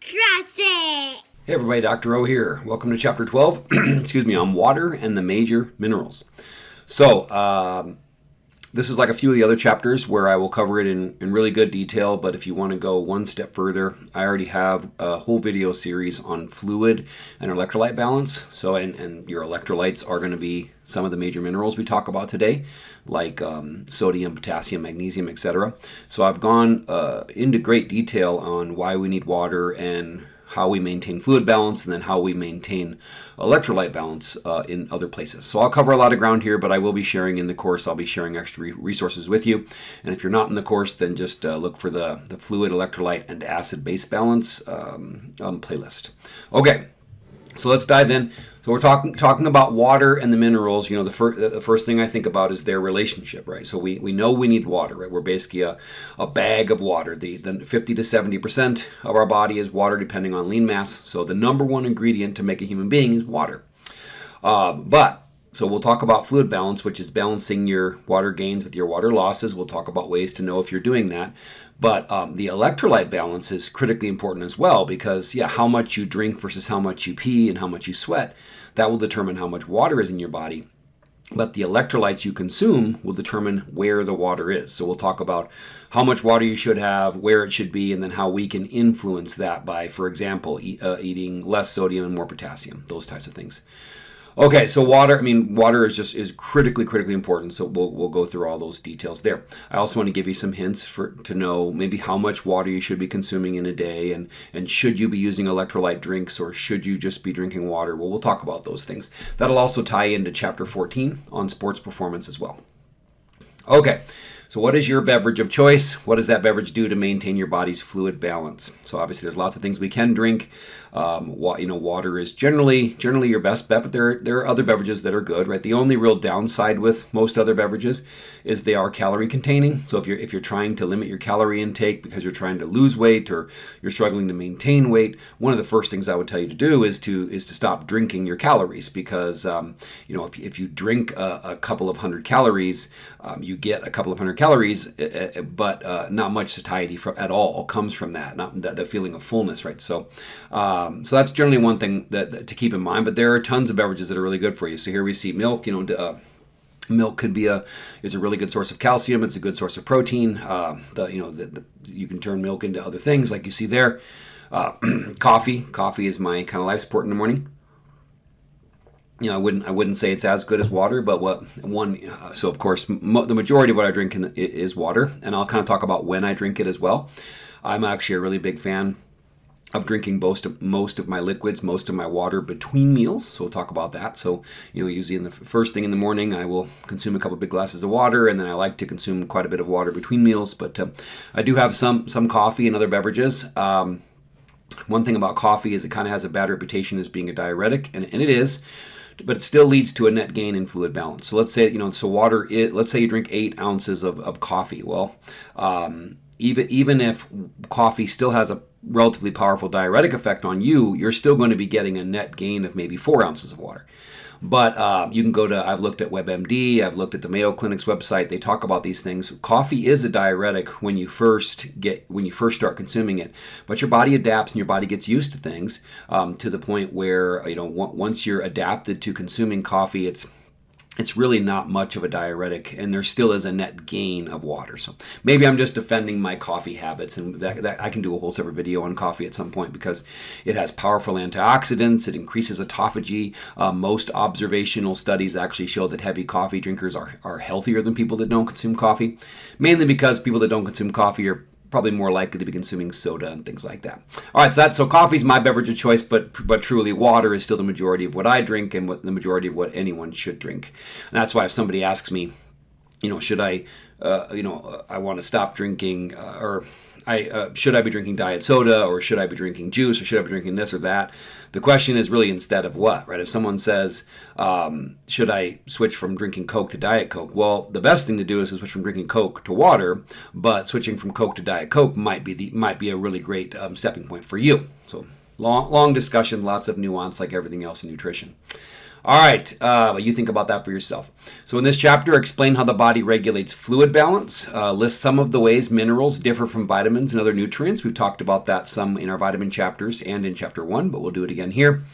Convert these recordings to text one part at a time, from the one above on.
Trust it! Hey everybody, Dr. O here. Welcome to chapter 12, excuse me, on water and the major minerals. So, um, this is like a few of the other chapters where I will cover it in, in really good detail, but if you want to go one step further, I already have a whole video series on fluid and electrolyte balance. So, and, and your electrolytes are going to be some of the major minerals we talk about today, like um, sodium, potassium, magnesium, etc. So I've gone uh, into great detail on why we need water and how we maintain fluid balance, and then how we maintain electrolyte balance uh, in other places. So I'll cover a lot of ground here, but I will be sharing in the course, I'll be sharing extra resources with you. And if you're not in the course, then just uh, look for the, the fluid, electrolyte, and acid-base balance um, um, playlist. Okay, so let's dive in. So we're talking talking about water and the minerals. You know, the first the first thing I think about is their relationship, right? So we, we know we need water, right? We're basically a, a bag of water. The the 50 to 70 percent of our body is water, depending on lean mass. So the number one ingredient to make a human being is water. Um, but so we'll talk about fluid balance, which is balancing your water gains with your water losses. We'll talk about ways to know if you're doing that. But um, the electrolyte balance is critically important as well because, yeah, how much you drink versus how much you pee and how much you sweat, that will determine how much water is in your body. But the electrolytes you consume will determine where the water is. So we'll talk about how much water you should have, where it should be, and then how we can influence that by, for example, eat, uh, eating less sodium and more potassium, those types of things. Okay, so water, I mean, water is just is critically, critically important. So we'll, we'll go through all those details there. I also want to give you some hints for to know maybe how much water you should be consuming in a day and, and should you be using electrolyte drinks or should you just be drinking water? Well, we'll talk about those things. That'll also tie into chapter 14 on sports performance as well. Okay, so what is your beverage of choice? What does that beverage do to maintain your body's fluid balance? So obviously there's lots of things we can drink. Um, you know, water is generally generally your best bet, but there there are other beverages that are good, right? The only real downside with most other beverages is they are calorie containing. So if you're if you're trying to limit your calorie intake because you're trying to lose weight or you're struggling to maintain weight, one of the first things I would tell you to do is to is to stop drinking your calories because um, you know if, if you drink a, a couple of hundred calories, um, you get a couple of hundred calories, eh, eh, but uh, not much satiety from, at all comes from that, not the, the feeling of fullness, right? So. Um, um, so that's generally one thing that, that, to keep in mind. But there are tons of beverages that are really good for you. So here we see milk. You know, uh, milk could be a is a really good source of calcium. It's a good source of protein. Uh, the you know the, the, you can turn milk into other things like you see there. Uh, coffee. Coffee is my kind of life support in the morning. You know, I wouldn't I wouldn't say it's as good as water, but what one uh, so of course the majority of what I drink in, is water, and I'll kind of talk about when I drink it as well. I'm actually a really big fan of drinking most of most of my liquids, most of my water between meals. So we'll talk about that. So you know, usually in the first thing in the morning, I will consume a couple big glasses of water, and then I like to consume quite a bit of water between meals. But uh, I do have some some coffee and other beverages. Um, one thing about coffee is it kind of has a bad reputation as being a diuretic, and, and it is but it still leads to a net gain in fluid balance. So let's say you know, so water. It, let's say you drink eight ounces of, of coffee. Well, um, even even if coffee still has a relatively powerful diuretic effect on you, you're still going to be getting a net gain of maybe four ounces of water. But um, you can go to, I've looked at WebMD, I've looked at the Mayo Clinic's website. They talk about these things. Coffee is a diuretic when you first get, when you first start consuming it. But your body adapts and your body gets used to things um, to the point where, you know, once you're adapted to consuming coffee, it's it's really not much of a diuretic and there still is a net gain of water. So maybe i'm just defending my coffee habits and that, that, i can do a whole separate video on coffee at some point because it has powerful antioxidants it increases autophagy. Uh, most observational studies actually show that heavy coffee drinkers are, are healthier than people that don't consume coffee mainly because people that don't consume coffee are probably more likely to be consuming soda and things like that. All right, so that so coffee is my beverage of choice, but but truly water is still the majority of what I drink and what the majority of what anyone should drink. And that's why if somebody asks me, you know, should I, uh, you know, I want to stop drinking uh, or I uh, should I be drinking diet soda or should I be drinking juice or should I be drinking this or that? The question is really instead of what, right? If someone says, um, should I switch from drinking Coke to Diet Coke? Well, the best thing to do is to switch from drinking Coke to water, but switching from Coke to Diet Coke might be the might be a really great um, stepping point for you. So long long discussion, lots of nuance, like everything else in nutrition. All right, uh, you think about that for yourself. So in this chapter, explain how the body regulates fluid balance, uh, list some of the ways minerals differ from vitamins and other nutrients. We've talked about that some in our vitamin chapters and in chapter one, but we'll do it again here.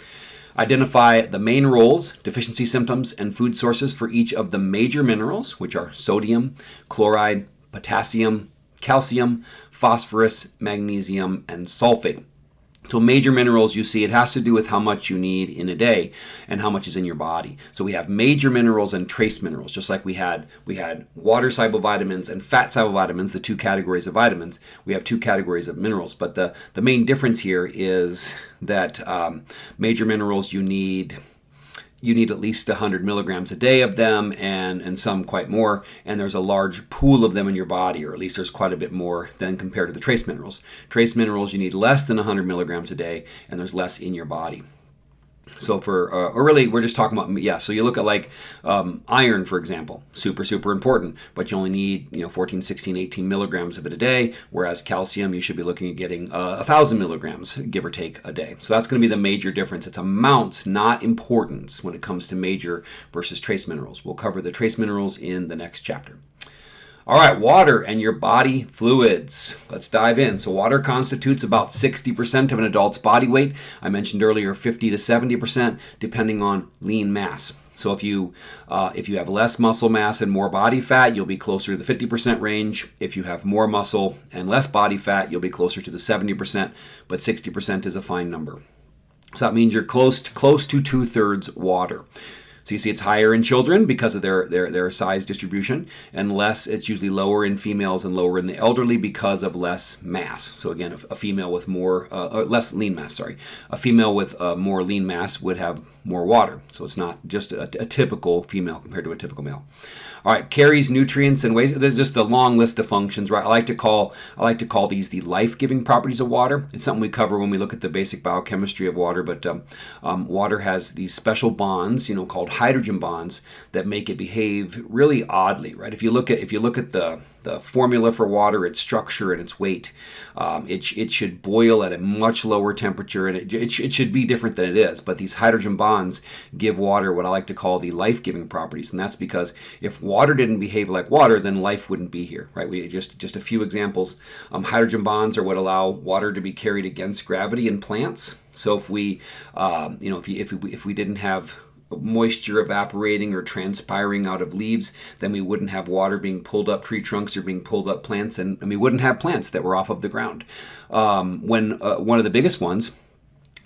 Identify the main roles, deficiency symptoms, and food sources for each of the major minerals, which are sodium, chloride, potassium, calcium, phosphorus, magnesium, and sulfate. So major minerals you see, it has to do with how much you need in a day and how much is in your body. So we have major minerals and trace minerals, just like we had we had water soluble vitamins and fat soluble vitamins, the two categories of vitamins. We have two categories of minerals, but the, the main difference here is that um, major minerals you need you need at least 100 milligrams a day of them and, and some quite more. And there's a large pool of them in your body, or at least there's quite a bit more than compared to the trace minerals. Trace minerals, you need less than 100 milligrams a day, and there's less in your body. So for, uh, or really, we're just talking about, yeah, so you look at like um, iron, for example, super, super important, but you only need, you know, 14, 16, 18 milligrams of it a day, whereas calcium, you should be looking at getting uh, 1,000 milligrams, give or take, a day. So that's going to be the major difference. It's amounts, not importance, when it comes to major versus trace minerals. We'll cover the trace minerals in the next chapter. All right, water and your body fluids. Let's dive in. So, water constitutes about 60% of an adult's body weight. I mentioned earlier 50 to 70%, depending on lean mass. So, if you uh, if you have less muscle mass and more body fat, you'll be closer to the 50% range. If you have more muscle and less body fat, you'll be closer to the 70%. But 60% is a fine number. So that means you're close to, close to two thirds water. So you see it's higher in children because of their, their, their size distribution, and less, it's usually lower in females and lower in the elderly because of less mass. So again, a, female with more, uh, less lean mass, sorry. A female with uh, more lean mass would have more water. So it's not just a, a, typical female compared to a typical male. All right, carries nutrients and waste. There's just a long list of functions, right? I like to call I like to call these the life-giving properties of water. It's something we cover when we look at the basic biochemistry of water. But um, um, water has these special bonds, you know, called hydrogen bonds that make it behave really oddly, right? If you look at if you look at the the formula for water, its structure, and its weight. Um, it, it should boil at a much lower temperature and it, it, it, should be different than it is. But these hydrogen bonds give water what I like to call the life giving properties. And that's because if didn't behave like water, then life wouldn't be here, right? We just, just a few examples. Um, hydrogen bonds are what allow water to be carried against gravity in plants. So if we, um, you know, if, you, if, we, if we didn't have moisture evaporating or transpiring out of leaves, then we wouldn't have water being pulled up tree trunks or being pulled up plants, and, and we wouldn't have plants that were off of the ground. Um, when uh, one of the biggest ones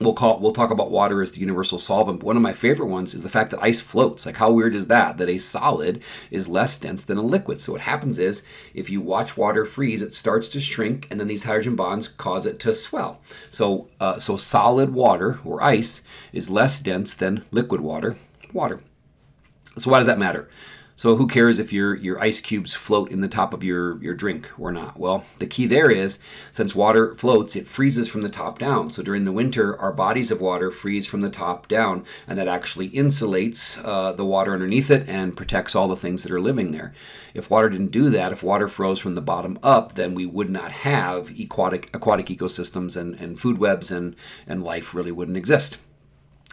we'll call we'll talk about water as the universal solvent. But one of my favorite ones is the fact that ice floats. Like how weird is that? That a solid is less dense than a liquid. So what happens is if you watch water freeze, it starts to shrink, and then these hydrogen bonds cause it to swell. So uh, so solid water or ice is less dense than liquid water. Water. So why does that matter? So who cares if your, your ice cubes float in the top of your, your drink or not? Well, the key there is since water floats, it freezes from the top down. So during the winter, our bodies of water freeze from the top down, and that actually insulates uh, the water underneath it and protects all the things that are living there. If water didn't do that, if water froze from the bottom up, then we would not have aquatic, aquatic ecosystems and, and food webs and, and life really wouldn't exist.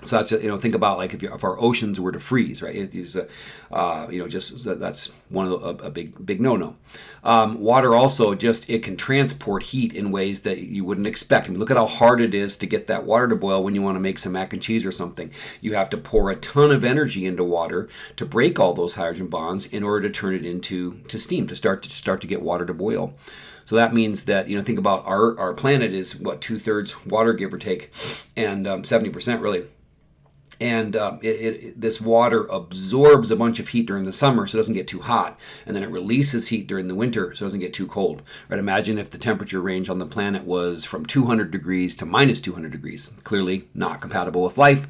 So that's you know think about like if, if our oceans were to freeze, right? It's a, uh, you know just that's one of the, a, a big big no no. Um, water also just it can transport heat in ways that you wouldn't expect. I mean, look at how hard it is to get that water to boil when you want to make some mac and cheese or something. You have to pour a ton of energy into water to break all those hydrogen bonds in order to turn it into to steam to start to start to get water to boil. So that means that you know think about our our planet is what two thirds water give or take, and um, seventy um, percent really and um, it, it, this water absorbs a bunch of heat during the summer so it doesn't get too hot. And then it releases heat during the winter so it doesn't get too cold. Right imagine if the temperature range on the planet was from 200 degrees to minus 200 degrees. Clearly not compatible with life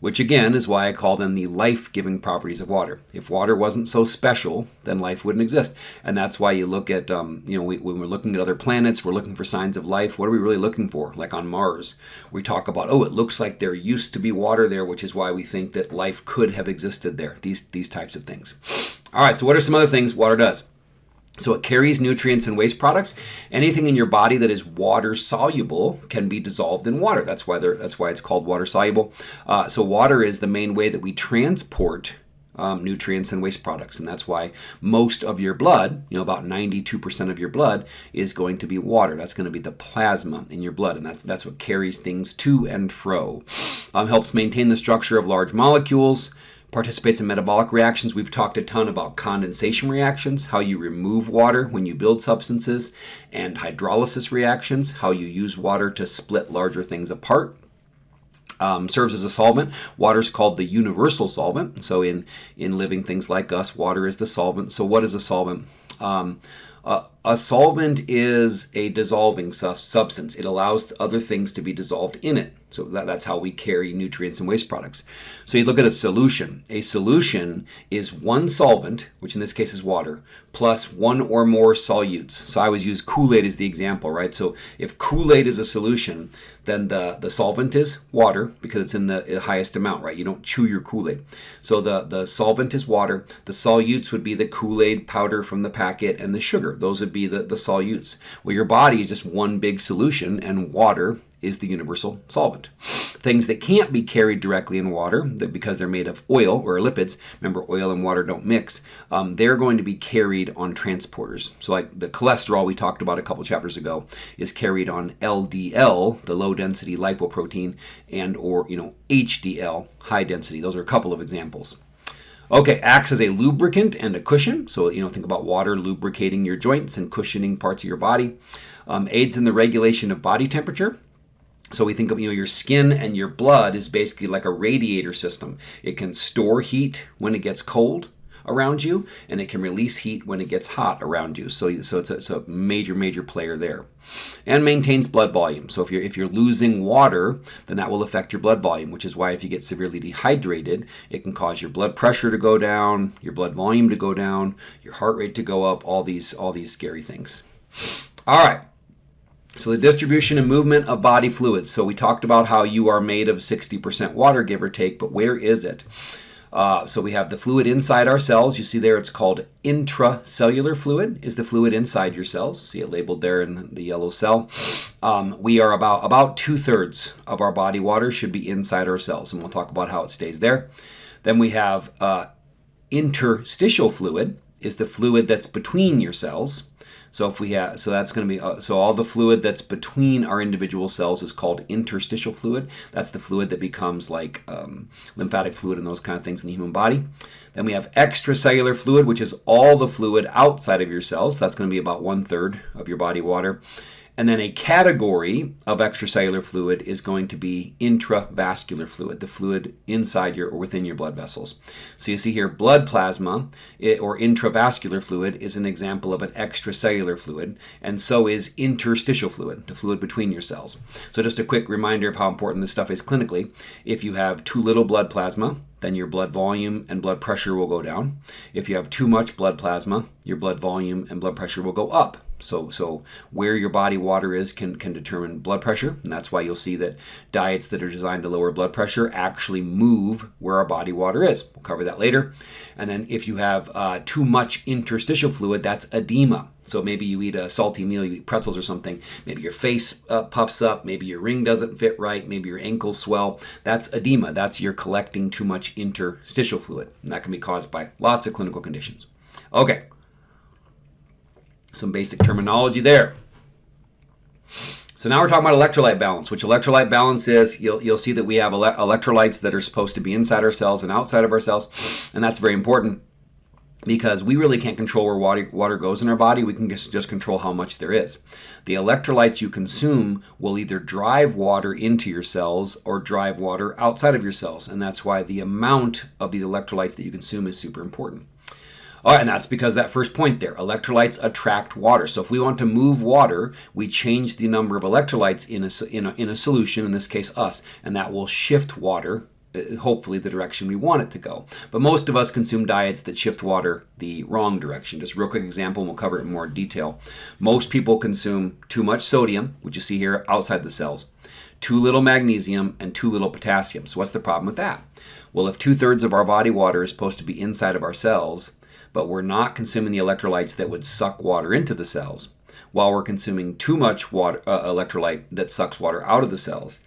which again is why I call them the life giving properties of water. If water wasn't so special, then life wouldn't exist. And that's why you look at, um, you know, we, when we're looking at other planets, we're looking for signs of life. What are we really looking for? Like on Mars, we talk about, oh, it looks like there used to be water there, which is why we think that life could have existed there. These, these types of things. All right, so what are some other things water does? So it carries nutrients and waste products. Anything in your body that is water soluble can be dissolved in water. That's why that's why it's called water soluble. Uh, so water is the main way that we transport um, nutrients and waste products, and that's why most of your blood, you know, about 92% of your blood is going to be water. That's going to be the plasma in your blood, and that's that's what carries things to and fro. Um, helps maintain the structure of large molecules participates in metabolic reactions. We've talked a ton about condensation reactions, how you remove water when you build substances, and hydrolysis reactions, how you use water to split larger things apart. Um, serves as a solvent. Water is called the universal solvent. So in in living things like us, water is the solvent. So what is a solvent? Um, uh, a solvent is a dissolving su substance. It allows other things to be dissolved in it. So that, that's how we carry nutrients and waste products. So you look at a solution. A solution is one solvent, which in this case is water, plus one or more solutes. So I always use Kool-Aid as the example, right? So if Kool-Aid is a solution, then the, the solvent is water because it's in the highest amount, right? You don't chew your Kool-Aid. So the, the solvent is water. The solutes would be the Kool-Aid powder from the packet and the sugar. Those would be the, the solutes. Well, your body is just one big solution and water is the universal solvent. Things that can't be carried directly in water, that because they're made of oil or lipids, remember oil and water don't mix, um, they're going to be carried on transporters. So like the cholesterol we talked about a couple chapters ago is carried on LDL, the low density lipoprotein, and or you know HDL, high density. Those are a couple of examples. Okay, acts as a lubricant and a cushion. So, you know, think about water lubricating your joints and cushioning parts of your body. Um, aids in the regulation of body temperature. So we think of you know your skin and your blood is basically like a radiator system. It can store heat when it gets cold around you, and it can release heat when it gets hot around you. So so it's a, it's a major major player there, and maintains blood volume. So if you're if you're losing water, then that will affect your blood volume, which is why if you get severely dehydrated, it can cause your blood pressure to go down, your blood volume to go down, your heart rate to go up. All these all these scary things. All right. So the distribution and movement of body fluids. So we talked about how you are made of 60% water, give or take, but where is it? Uh, so we have the fluid inside our cells. You see there it's called intracellular fluid is the fluid inside your cells. See it labeled there in the yellow cell. Um, we are about, about two-thirds of our body water should be inside our cells, and we'll talk about how it stays there. Then we have uh, interstitial fluid is the fluid that's between your cells. So if we have, so that's going to be, uh, so all the fluid that's between our individual cells is called interstitial fluid. That's the fluid that becomes like um, lymphatic fluid and those kind of things in the human body. Then we have extracellular fluid, which is all the fluid outside of your cells. That's going to be about one third of your body water. And then a category of extracellular fluid is going to be intravascular fluid, the fluid inside your or within your blood vessels. So you see here blood plasma eh, or intravascular fluid is an example of an extracellular fluid, and so is interstitial fluid, the fluid between your cells. So just a quick reminder of how important this stuff is clinically. If you have too little blood plasma, then your blood volume and blood pressure will go down. If you have too much blood plasma, your blood volume and blood pressure will go up. So, so where your body water is can, can determine blood pressure, and that's why you'll see that diets that are designed to lower blood pressure actually move where our body water is. We'll cover that later. And then if you have uh, too much interstitial fluid, that's edema. So maybe you eat a salty meal, you eat pretzels or something, maybe your face uh, puffs up, maybe your ring doesn't fit right, maybe your ankles swell. That's edema. That's you're collecting too much interstitial fluid. And that can be caused by lots of clinical conditions. Okay, some basic terminology there. So now we're talking about electrolyte balance, which electrolyte balance is, you'll, you'll see that we have ele electrolytes that are supposed to be inside our cells and outside of our cells, and that's very important because we really can't control where water, water goes in our body. We can just, just control how much there is. The electrolytes you consume will either drive water into your cells or drive water outside of your cells, and that's why the amount of these electrolytes that you consume is super important. And that's because that first point there, electrolytes attract water. So if we want to move water, we change the number of electrolytes in a, in a, in a solution, in this case us, and that will shift water uh, hopefully the direction we want it to go. But most of us consume diets that shift water the wrong direction. Just a real quick example, and we'll cover it in more detail. Most people consume too much sodium, which you see here outside the cells, too little magnesium, and too little potassium. So what's the problem with that? Well, if two-thirds of our body water is supposed to be inside of our cells, but we're not consuming the electrolytes that would suck water into the cells, while we're consuming too much water, uh, electrolyte that sucks water out of the cells,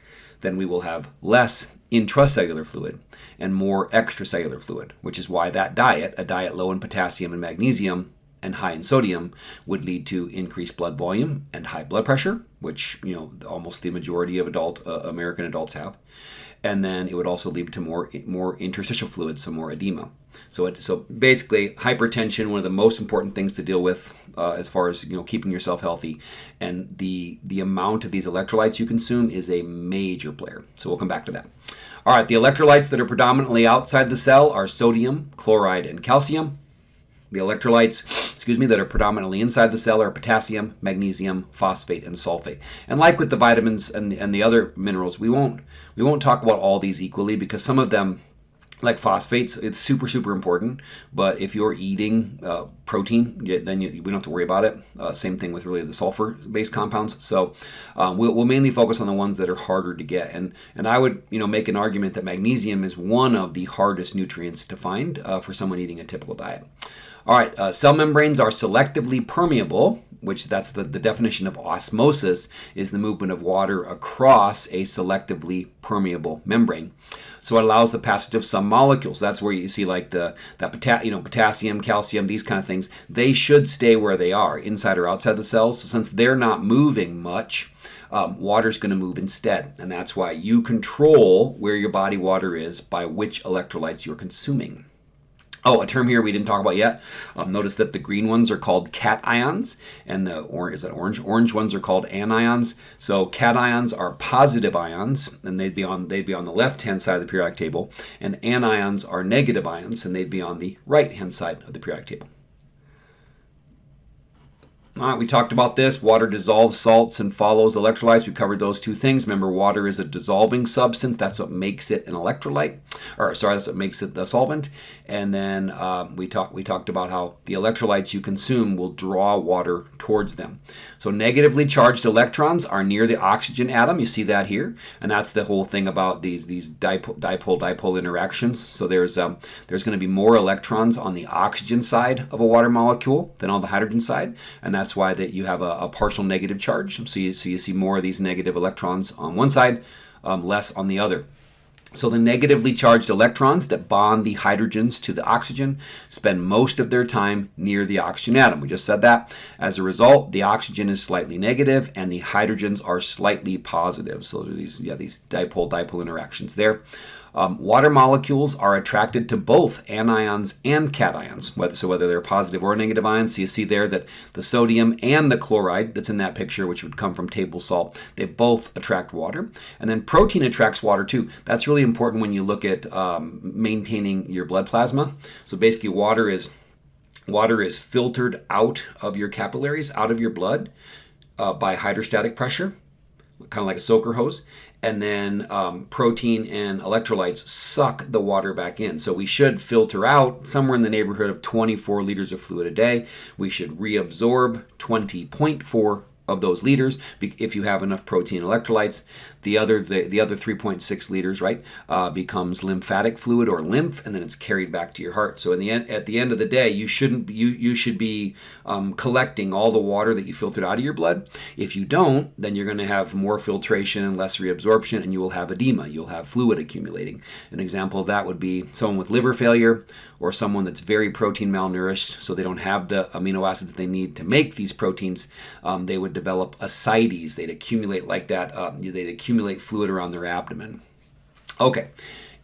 then we will have less intracellular fluid and more extracellular fluid, which is why that diet, a diet low in potassium and magnesium and high in sodium, would lead to increased blood volume and high blood pressure, which you know almost the majority of adult uh, American adults have and then it would also lead to more more interstitial fluid, so more edema. So it, so basically, hypertension one of the most important things to deal with uh, as far as you know keeping yourself healthy, and the the amount of these electrolytes you consume is a major player. So we'll come back to that. All right, the electrolytes that are predominantly outside the cell are sodium, chloride, and calcium. The electrolytes, excuse me, that are predominantly inside the cell are potassium, magnesium, phosphate, and sulfate. And like with the vitamins and the, and the other minerals, we won't we won't talk about all these equally because some of them like phosphates, it's super, super important. But if you're eating uh, protein, then you, we don't have to worry about it. Uh, same thing with really the sulfur-based compounds. So um, we'll, we'll, mainly focus on the ones that are harder to get. And and I would you know make an argument that magnesium is one of the hardest nutrients to find uh, for someone eating a typical diet. All right, uh, cell membranes are selectively permeable, which that's the, the definition of osmosis, is the movement of water across a selectively permeable membrane. So it allows the passage of some molecules. That's where you see like the that pota- you know potassium, calcium, these kind of things. They should stay where they are, inside or outside the cells. So since they're not moving much, um, water is going to move instead, and that's why you control where your body water is by which electrolytes you're consuming. Oh, a term here we didn't talk about yet. Um, notice that the green ones are called cations, and the orange is that orange. Orange ones are called anions. So cations are positive ions, and they'd be on they'd be on the left hand side of the periodic table, and anions are negative ions, and they'd be on the right hand side of the periodic table. All right, we talked about this. Water dissolves salts and follows electrolytes. We covered those two things. Remember, water is a dissolving substance. That's what makes it an electrolyte. Or sorry, that's what makes it the solvent. And then um, we talked we talked about how the electrolytes you consume will draw water towards them. So negatively charged electrons are near the oxygen atom. You see that here, and that's the whole thing about these these dipole dipole, dipole interactions. So there's um, there's going to be more electrons on the oxygen side of a water molecule than on the hydrogen side, and that's why that you have a, a partial negative charge. So you, so you see more of these negative electrons on one side, um, less on the other. So the negatively charged electrons that bond the hydrogens to the oxygen spend most of their time near the oxygen atom. We just said that. As a result, the oxygen is slightly negative and the hydrogens are slightly positive. So these, yeah, these dipole-dipole interactions there. Um, water molecules are attracted to both anions and cations, whether, so whether they're positive or negative ions. So you see there that the sodium and the chloride that's in that picture, which would come from table salt, they both attract water. And then protein attracts water too. That's really important when you look at um, maintaining your blood plasma. So basically water is water is filtered out of your capillaries, out of your blood uh, by hydrostatic pressure kind of like a soaker hose and then um, protein and electrolytes suck the water back in. So we should filter out somewhere in the neighborhood of 24 liters of fluid a day. We should reabsorb 20.4 of those liters if you have enough protein electrolytes. The other the, the other 3.6 liters right uh, becomes lymphatic fluid or lymph, and then it's carried back to your heart. So in the end, at the end of the day, you shouldn't you you should be um, collecting all the water that you filtered out of your blood. If you don't, then you're going to have more filtration and less reabsorption, and you will have edema. You'll have fluid accumulating. An example of that would be someone with liver failure or someone that's very protein malnourished, so they don't have the amino acids they need to make these proteins. Um, they would develop ascites. They'd accumulate like that. Um, they'd accumulate fluid around their abdomen. Okay.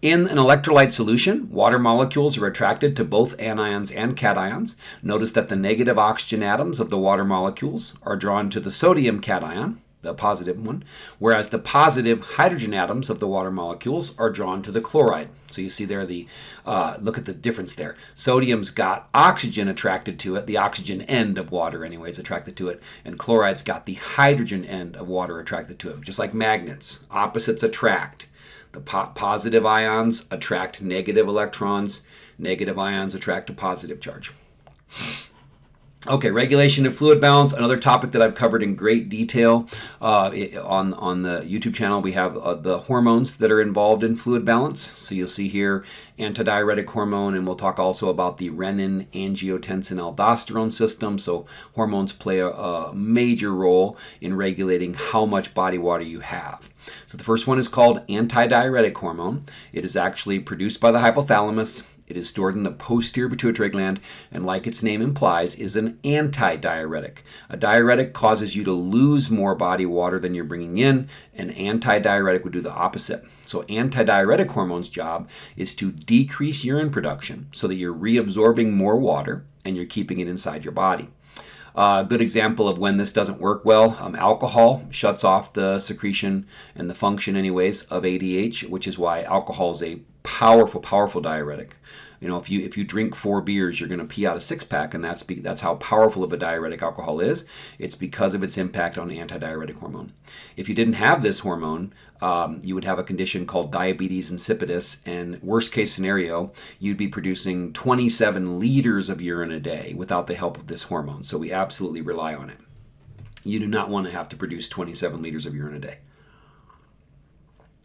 In an electrolyte solution, water molecules are attracted to both anions and cations. Notice that the negative oxygen atoms of the water molecules are drawn to the sodium cation, the positive one, whereas the positive hydrogen atoms of the water molecules are drawn to the chloride. So you see there the, uh, look at the difference there. Sodium's got oxygen attracted to it, the oxygen end of water anyway is attracted to it, and chloride's got the hydrogen end of water attracted to it, just like magnets. Opposites attract. The po positive ions attract negative electrons, negative ions attract a positive charge. Okay, regulation of fluid balance, another topic that I've covered in great detail uh, on, on the YouTube channel. We have uh, the hormones that are involved in fluid balance. So you'll see here antidiuretic hormone, and we'll talk also about the renin, angiotensin, aldosterone system. So hormones play a, a major role in regulating how much body water you have. So the first one is called antidiuretic hormone. It is actually produced by the hypothalamus it is stored in the posterior pituitary gland and, like its name implies, is an antidiuretic. A diuretic causes you to lose more body water than you're bringing in. An antidiuretic would do the opposite. So, antidiuretic hormone's job is to decrease urine production so that you're reabsorbing more water and you're keeping it inside your body. A uh, good example of when this doesn't work well, um, alcohol shuts off the secretion and the function, anyways, of ADH, which is why alcohol is a powerful, powerful diuretic. You know, if you if you drink four beers, you're going to pee out a six pack, and that's be, that's how powerful of a diuretic alcohol is. It's because of its impact on antidiuretic hormone. If you didn't have this hormone, um, you would have a condition called diabetes insipidus, and worst case scenario, you'd be producing 27 liters of urine a day without the help of this hormone. So we absolutely rely on it. You do not want to have to produce 27 liters of urine a day.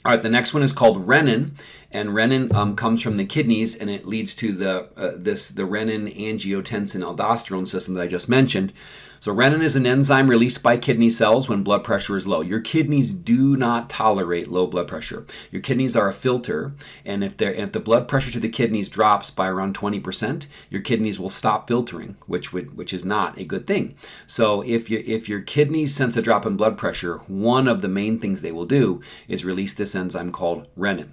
All right, the next one is called renin, and renin um, comes from the kidneys, and it leads to the uh, this the renin angiotensin aldosterone system that I just mentioned. So renin is an enzyme released by kidney cells when blood pressure is low. Your kidneys do not tolerate low blood pressure. Your kidneys are a filter, and if, if the blood pressure to the kidneys drops by around 20%, your kidneys will stop filtering, which would which is not a good thing. So if you if your kidneys sense a drop in blood pressure, one of the main things they will do is release this enzyme called renin.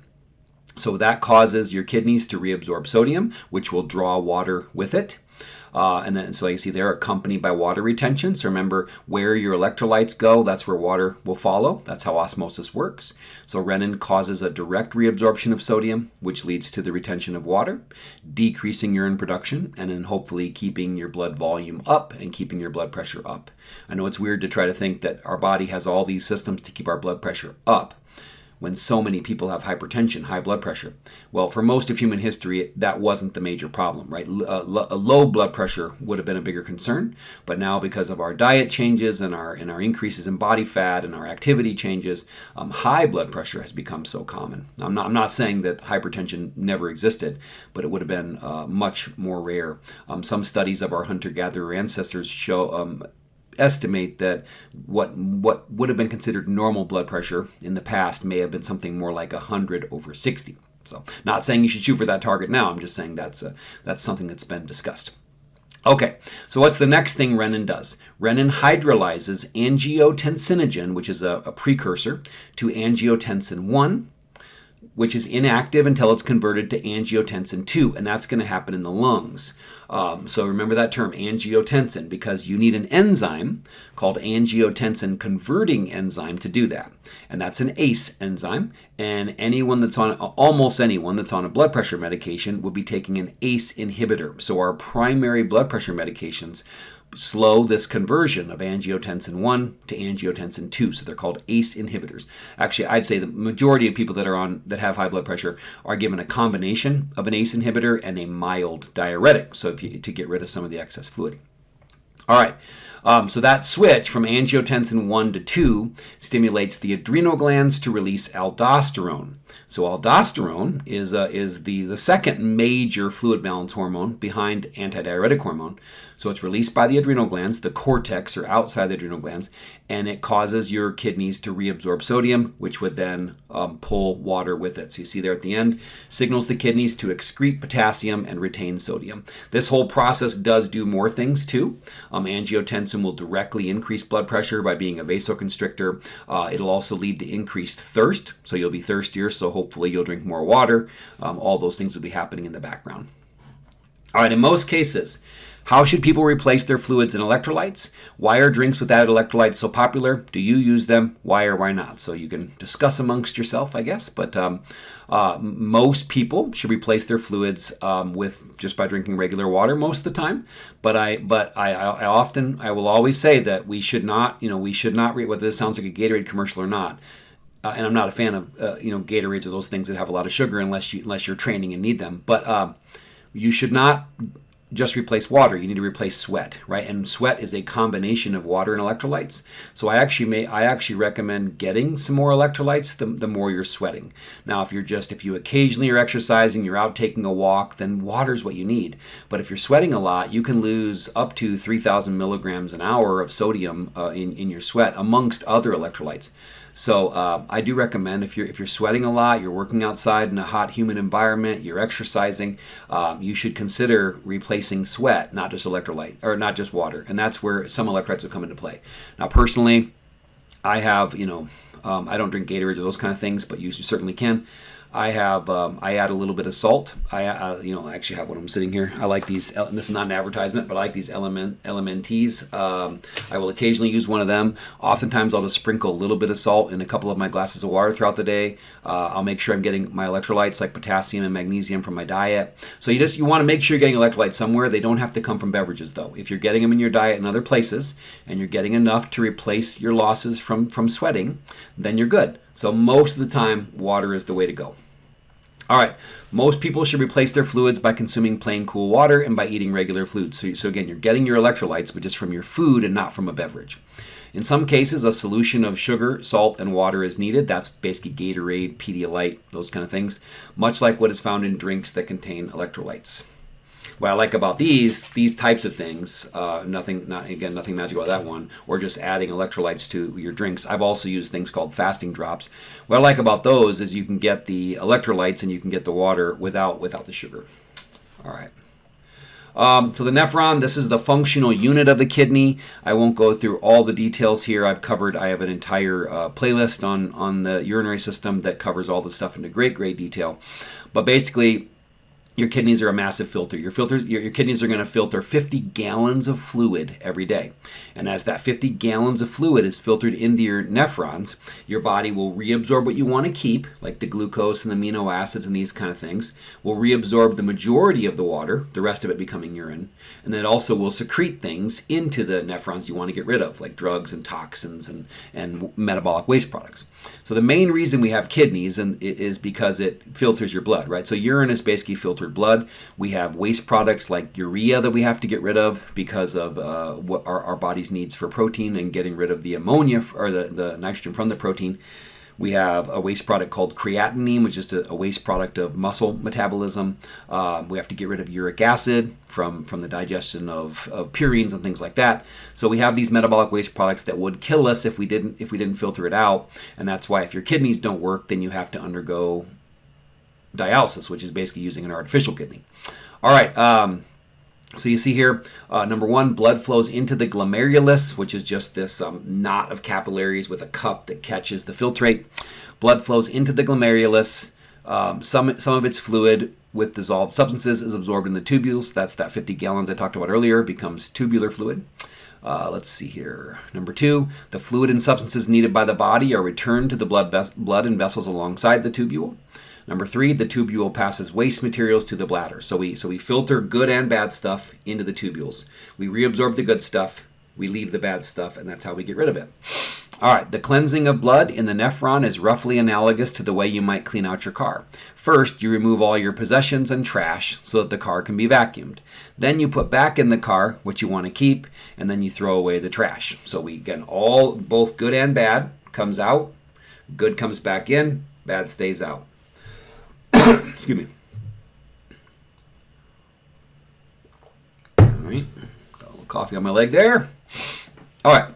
So that causes your kidneys to reabsorb sodium, which will draw water with it. Uh, and then, so you see they're accompanied by water retention. So remember where your electrolytes go, that's where water will follow. That's how osmosis works. So renin causes a direct reabsorption of sodium, which leads to the retention of water, decreasing urine production, and then hopefully keeping your blood volume up and keeping your blood pressure up. I know it's weird to try to think that our body has all these systems to keep our blood pressure up when so many people have hypertension, high blood pressure. Well, for most of human history, that wasn't the major problem, right? Uh, a low blood pressure would have been a bigger concern, but now because of our diet changes and our and our increases in body fat and our activity changes, um, high blood pressure has become so common. I'm not I'm not saying that hypertension never existed, but it would have been uh, much more rare. Um, some studies of our hunter-gatherer ancestors show um, estimate that what what would have been considered normal blood pressure in the past may have been something more like 100 over 60. So, not saying you should shoot for that target now. I'm just saying that's a, that's something that's been discussed. Okay, so what's the next thing renin does? Renin hydrolyzes angiotensinogen, which is a, a precursor, to angiotensin 1, which is inactive until it's converted to angiotensin 2, and that's going to happen in the lungs. Um, so remember that term, angiotensin, because you need an enzyme called angiotensin converting enzyme to do that. And that's an ACE enzyme, and anyone that's on, almost anyone that's on a blood pressure medication would be taking an ACE inhibitor. So our primary blood pressure medications slow this conversion of angiotensin 1 to angiotensin 2 so they're called ACE inhibitors actually I'd say the majority of people that are on that have high blood pressure are given a combination of an ACE inhibitor and a mild diuretic so you, to get rid of some of the excess fluid all right um, so that switch from angiotensin 1 to 2 stimulates the adrenal glands to release aldosterone. So aldosterone is, uh, is the, the second major fluid balance hormone behind antidiuretic hormone. So it's released by the adrenal glands, the cortex or outside the adrenal glands, and it causes your kidneys to reabsorb sodium, which would then um, pull water with it. So you see there at the end, signals the kidneys to excrete potassium and retain sodium. This whole process does do more things too. Um, angiotensin will directly increase blood pressure by being a vasoconstrictor. Uh, it'll also lead to increased thirst, so you'll be thirstier, so hopefully you'll drink more water. Um, all those things will be happening in the background. All right, in most cases, how should people replace their fluids and electrolytes? Why are drinks without electrolytes so popular? Do you use them? Why or why not? So you can discuss amongst yourself, I guess. But um, uh, most people should replace their fluids um, with just by drinking regular water most of the time. But I, but I, I often, I will always say that we should not, you know, we should not. read. whether this sounds like a Gatorade commercial or not. Uh, and I'm not a fan of uh, you know Gatorades or those things that have a lot of sugar unless you unless you're training and need them. But uh, you should not just replace water. You need to replace sweat, right? And sweat is a combination of water and electrolytes. So I actually may I actually recommend getting some more electrolytes the, the more you're sweating. Now, if you're just if you occasionally are exercising, you're out taking a walk, then water is what you need. But if you're sweating a lot, you can lose up to 3,000 milligrams an hour of sodium uh, in in your sweat, amongst other electrolytes. So uh, I do recommend if you're if you're sweating a lot, you're working outside in a hot, humid environment, you're exercising, um, you should consider replacing sweat, not just electrolyte or not just water, and that's where some electrolytes will come into play. Now, personally, I have you know um, I don't drink Gatorade or those kind of things, but you certainly can. I have um, I add a little bit of salt. I uh, you know I actually have one. I'm sitting here. I like these. This is not an advertisement, but I like these element Elementees. Um, I will occasionally use one of them. Oftentimes I'll just sprinkle a little bit of salt in a couple of my glasses of water throughout the day. Uh, I'll make sure I'm getting my electrolytes like potassium and magnesium from my diet. So you just you want to make sure you're getting electrolytes somewhere. They don't have to come from beverages though. If you're getting them in your diet in other places and you're getting enough to replace your losses from from sweating, then you're good. So most of the time, water is the way to go. All right, most people should replace their fluids by consuming plain cool water and by eating regular foods. So, so again, you're getting your electrolytes, but just from your food and not from a beverage. In some cases, a solution of sugar, salt, and water is needed. That's basically Gatorade, Pedialyte, those kind of things, much like what is found in drinks that contain electrolytes what I like about these these types of things, uh, nothing, not again, nothing magic about that one, or just adding electrolytes to your drinks. I've also used things called fasting drops. What I like about those is you can get the electrolytes and you can get the water without without the sugar. All right. Um, so the nephron, this is the functional unit of the kidney. I won't go through all the details here. I've covered, I have an entire uh, playlist on, on the urinary system that covers all the stuff into great, great detail. But basically, your kidneys are a massive filter. Your filters, your, your kidneys are going to filter 50 gallons of fluid every day. And as that 50 gallons of fluid is filtered into your nephrons, your body will reabsorb what you want to keep, like the glucose and the amino acids and these kind of things, will reabsorb the majority of the water, the rest of it becoming urine, and then also will secrete things into the nephrons you want to get rid of, like drugs and toxins and, and metabolic waste products. So the main reason we have kidneys and is because it filters your blood, right? So urine is basically filtered blood. We have waste products like urea that we have to get rid of because of uh, what our, our body's needs for protein and getting rid of the ammonia or the, the nitrogen from the protein. We have a waste product called creatinine, which is a, waste product of muscle metabolism. Uh, we have to get rid of uric acid from, from the digestion of, of purines and things like that. So we have these metabolic waste products that would kill us if we didn't if we didn't filter it out. And that's why if your kidneys don't work, then you have to undergo dialysis, which is basically using an artificial kidney. All right. Um, so you see here, uh, number one, blood flows into the glomerulus, which is just this um, knot of capillaries with a cup that catches the filtrate. Blood flows into the glomerulus. Um, some, some of its fluid with dissolved substances is absorbed in the tubules. That's that 50 gallons I talked about earlier, becomes tubular fluid. Uh, let's see here. Number two, the fluid and substances needed by the body are returned to the blood, blood and vessels alongside the tubule. Number three, the tubule passes waste materials to the bladder. So we so we filter good and bad stuff into the tubules. We reabsorb the good stuff, we leave the bad stuff, and that's how we get rid of it. All right, the cleansing of blood in the nephron is roughly analogous to the way you might clean out your car. First, you remove all your possessions and trash so that the car can be vacuumed. Then you put back in the car what you want to keep, and then you throw away the trash. So we get all, both good and bad comes out, good comes back in, bad stays out. Excuse me. All right. Got a little coffee on my leg there. All right.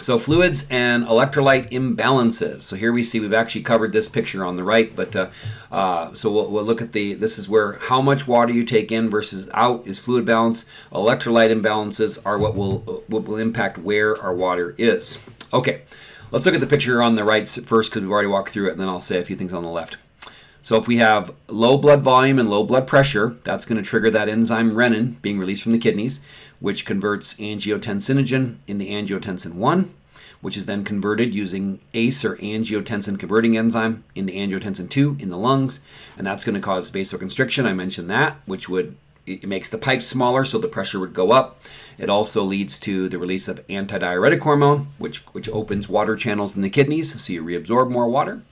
So fluids and electrolyte imbalances. So here we see we've actually covered this picture on the right, but uh, uh, so we'll, we'll, look at the, this is where how much water you take in versus out is fluid balance. Electrolyte imbalances are what will, what will impact where our water is. Okay, let's look at the picture on the right first because we've already walked through it and then I'll say a few things on the left. So if we have low blood volume and low blood pressure, that's going to trigger that enzyme renin being released from the kidneys, which converts angiotensinogen into angiotensin 1, which is then converted using ACE or angiotensin converting enzyme into angiotensin 2 in the lungs, and that's going to cause vasoconstriction. I mentioned that, which would it makes the pipes smaller, so the pressure would go up. It also leads to the release of antidiuretic hormone, which, which opens water channels in the kidneys, so you reabsorb more water.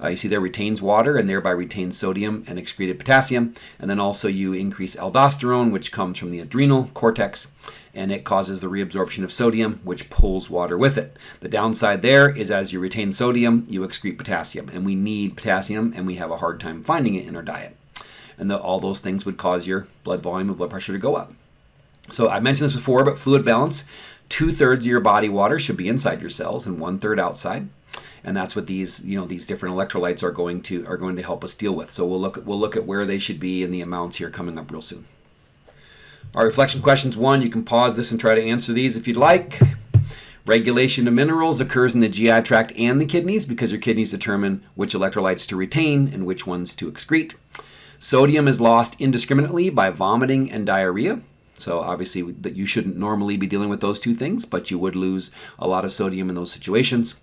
Uh, you see there retains water and thereby retains sodium and excreted potassium. And then also you increase aldosterone, which comes from the adrenal cortex, and it causes the reabsorption of sodium, which pulls water with it. The downside there is as you retain sodium, you excrete potassium, and we need potassium, and we have a hard time finding it in our diet. And the, all those things would cause your blood volume and blood pressure to go up. So I mentioned this before, but fluid balance, two thirds of your body water should be inside your cells and one third outside and that's what these you know these different electrolytes are going to are going to help us deal with. So we'll look at, we'll look at where they should be and the amounts here coming up real soon. Our reflection questions one, you can pause this and try to answer these if you'd like. Regulation of minerals occurs in the GI tract and the kidneys because your kidneys determine which electrolytes to retain and which ones to excrete. Sodium is lost indiscriminately by vomiting and diarrhea. So obviously that you shouldn't normally be dealing with those two things, but you would lose a lot of sodium in those situations.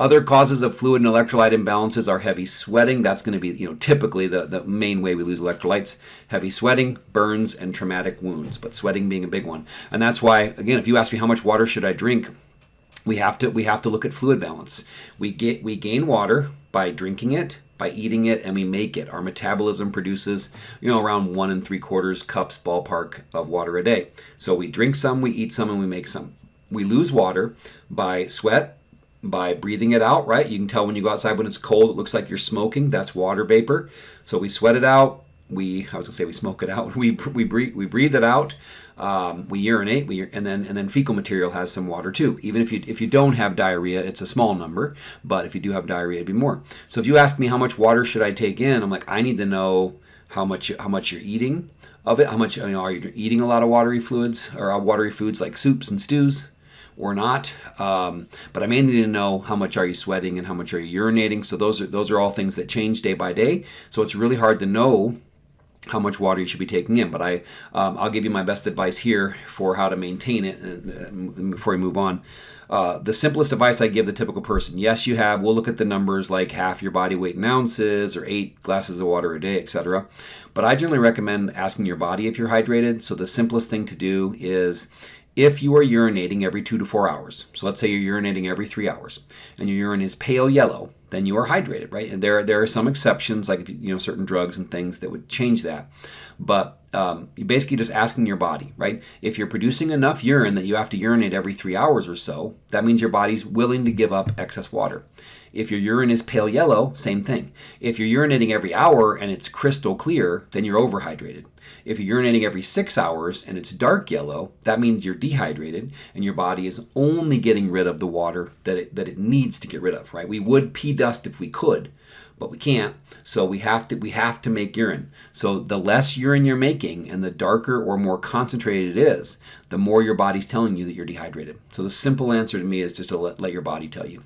Other causes of fluid and electrolyte imbalances are heavy sweating. That's going to be, you know, typically the, the main way we lose electrolytes. Heavy sweating, burns, and traumatic wounds, but sweating being a big one. And that's why, again, if you ask me how much water should I drink, we have to we have to look at fluid balance. We get we gain water by drinking it, by eating it, and we make it. Our metabolism produces, you know, around one and three quarters cups ballpark of water a day. So we drink some, we eat some, and we make some. We lose water by sweat, by breathing it out, right? You can tell when you go outside when it's cold, it looks like you're smoking. That's water vapor. So we sweat it out. We, I was gonna say we smoke it out. We we breathe we breathe it out. Um, we urinate. We and then and then fecal material has some water too. Even if you if you don't have diarrhea, it's a small number. But if you do have diarrhea, it'd be more. So if you ask me how much water should I take in, I'm like I need to know how much how much you're eating of it. How much you know, are you eating a lot of watery fluids or watery foods like soups and stews? Or not. Um, but I mainly need to know how much are you sweating and how much are you urinating. So those are those are all things that change day by day. So it's really hard to know how much water you should be taking in. But I um, I'll give you my best advice here for how to maintain it. And, uh, before we move on. Uh, the simplest advice I give the typical person, yes, you have, we'll look at the numbers like half your body weight in ounces or eight glasses of water a day, etc. But I generally recommend asking your body if you're hydrated. So the simplest thing to do is if you are urinating every two to four hours, so let's say you're urinating every three hours, and your urine is pale yellow, then you are hydrated, right? And there, there are some exceptions, like you know certain drugs and things that would change that. But um, you're basically just asking your body, right? If you're producing enough urine that you have to urinate every three hours or so, that means your body's willing to give up excess water. If your urine is pale yellow, same thing. If you're urinating every hour and it's crystal clear, then you're overhydrated. If you're urinating every six hours and it's dark yellow, that means you're dehydrated and your body is only getting rid of the water that it, that it needs to get rid of, right? We would pee dust if we could, but we can't. So we have to we have to make urine. So the less urine you're making and the darker or more concentrated it is, the more your body's telling you that you're dehydrated. So the simple answer to me is just to let, let your body tell you.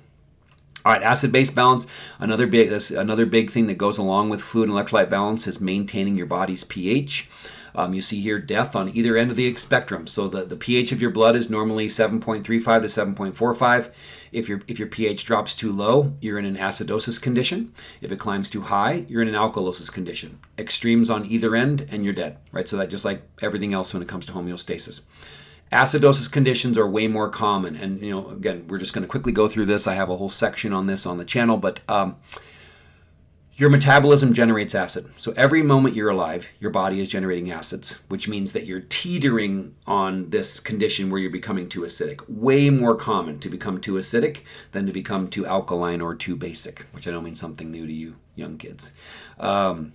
All right, acid-base balance. Another big another big thing that goes along with fluid and electrolyte balance is maintaining your body's pH. Um, you see here death on either end of the spectrum. So the, the pH of your blood is normally 7.35 to 7.45. If your if your pH drops too low, you're in an acidosis condition. If it climbs too high, you're in an alkalosis condition. Extremes on either end, and you're dead. Right. So that just like everything else when it comes to homeostasis. Acidosis conditions are way more common. And, you know, again, we're just going to quickly go through this. I have a whole section on this on the channel, but um, your metabolism generates acid. So every moment you're alive, your body is generating acids, which means that you're teetering on this condition where you're becoming too acidic. Way more common to become too acidic than to become too alkaline or too basic, which I know means something new to you young kids. Um,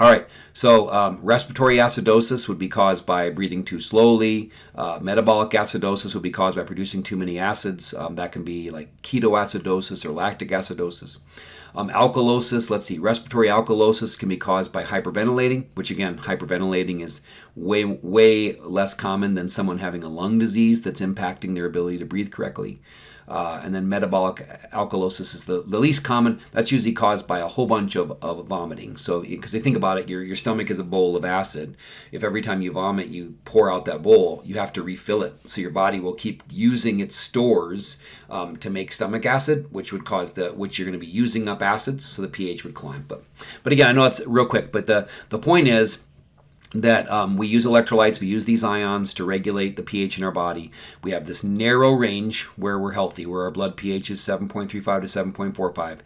all right, so um, respiratory acidosis would be caused by breathing too slowly. Uh, metabolic acidosis would be caused by producing too many acids. Um, that can be like ketoacidosis or lactic acidosis. Um, alkalosis, let's see, respiratory alkalosis can be caused by hyperventilating, which again, hyperventilating is way, way less common than someone having a lung disease that's impacting their ability to breathe correctly. Uh, and then metabolic alkalosis is the, the least common. That's usually caused by a whole bunch of, of vomiting. So, because they think about it, your, your stomach is a bowl of acid. If every time you vomit, you pour out that bowl, you have to refill it. So your body will keep using its stores um, to make stomach acid, which would cause the, which you're going to be using up acids, so the pH would climb. But, but again, I know it's real quick, but the, the point is, that um, we use electrolytes, we use these ions to regulate the pH in our body. We have this narrow range where we're healthy, where our blood pH is 7.35 to 7.45.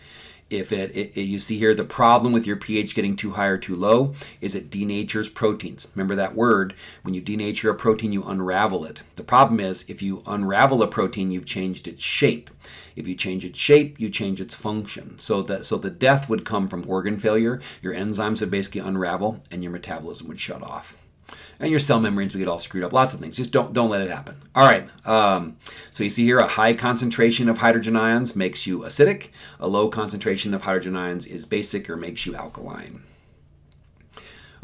If it, it, you see here, the problem with your pH getting too high or too low is it denatures proteins. Remember that word, when you denature a protein, you unravel it. The problem is if you unravel a protein, you've changed its shape. If you change its shape, you change its function. So that so the death would come from organ failure. Your enzymes would basically unravel and your metabolism would shut off. And your cell membranes would get all screwed up. Lots of things. Just don't don't let it happen. All right. Um, so you see here a high concentration of hydrogen ions makes you acidic. A low concentration of hydrogen ions is basic or makes you alkaline.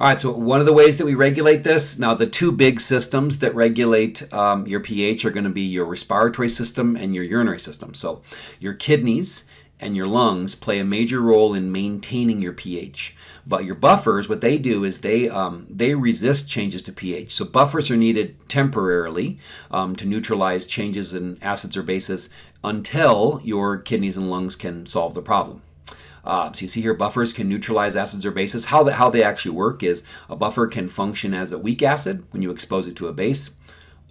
All right, so one of the ways that we regulate this, now the two big systems that regulate um, your pH are going to be your respiratory system and your urinary system. So your kidneys and your lungs play a major role in maintaining your pH. But your buffers, what they do is they um, they resist changes to pH. So buffers are needed temporarily um, to neutralize changes in acids or bases until your kidneys and lungs can solve the problem. Uh, so you see here buffers can neutralize acids or bases. How, the, how they actually work is a buffer can function as a weak acid when you expose it to a base,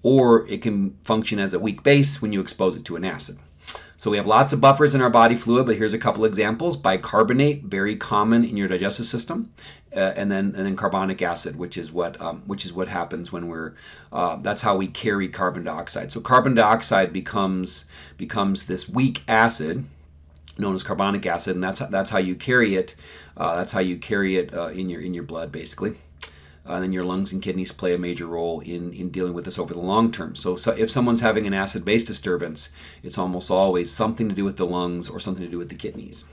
or it can function as a weak base when you expose it to an acid. So we have lots of buffers in our body fluid, but here's a couple examples. Bicarbonate, very common in your digestive system, uh, and then and then carbonic acid, which is what um, which is what happens when we're uh, that's how we carry carbon dioxide. So carbon dioxide becomes becomes this weak acid known as carbonic acid, and that's that's how you carry it. Uh, that's how you carry it uh, in your in your blood, basically. Uh, and then your lungs and kidneys play a major role in, in dealing with this over the long term. So, so if someone's having an acid-base disturbance, it's almost always something to do with the lungs or something to do with the kidneys.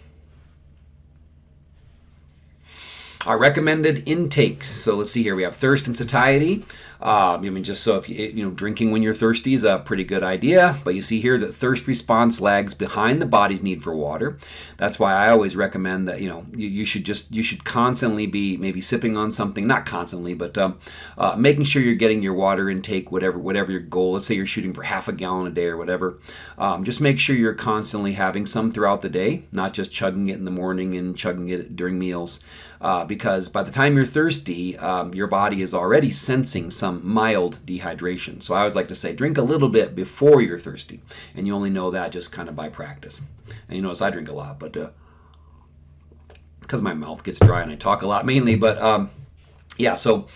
Our recommended intakes. So let's see here. We have thirst and satiety. Um, I mean, just so if you, you know, drinking when you're thirsty is a pretty good idea, but you see here that thirst response lags behind the body's need for water. That's why I always recommend that, you know, you, you should just, you should constantly be maybe sipping on something, not constantly, but um, uh, making sure you're getting your water intake, whatever, whatever your goal. Let's say you're shooting for half a gallon a day or whatever. Um, just make sure you're constantly having some throughout the day, not just chugging it in the morning and chugging it during meals. Uh, because by the time you're thirsty, um, your body is already sensing some some mild dehydration. So I always like to say drink a little bit before you're thirsty, and you only know that just kind of by practice. And you notice I drink a lot, but uh, because my mouth gets dry and I talk a lot mainly, but um, yeah, so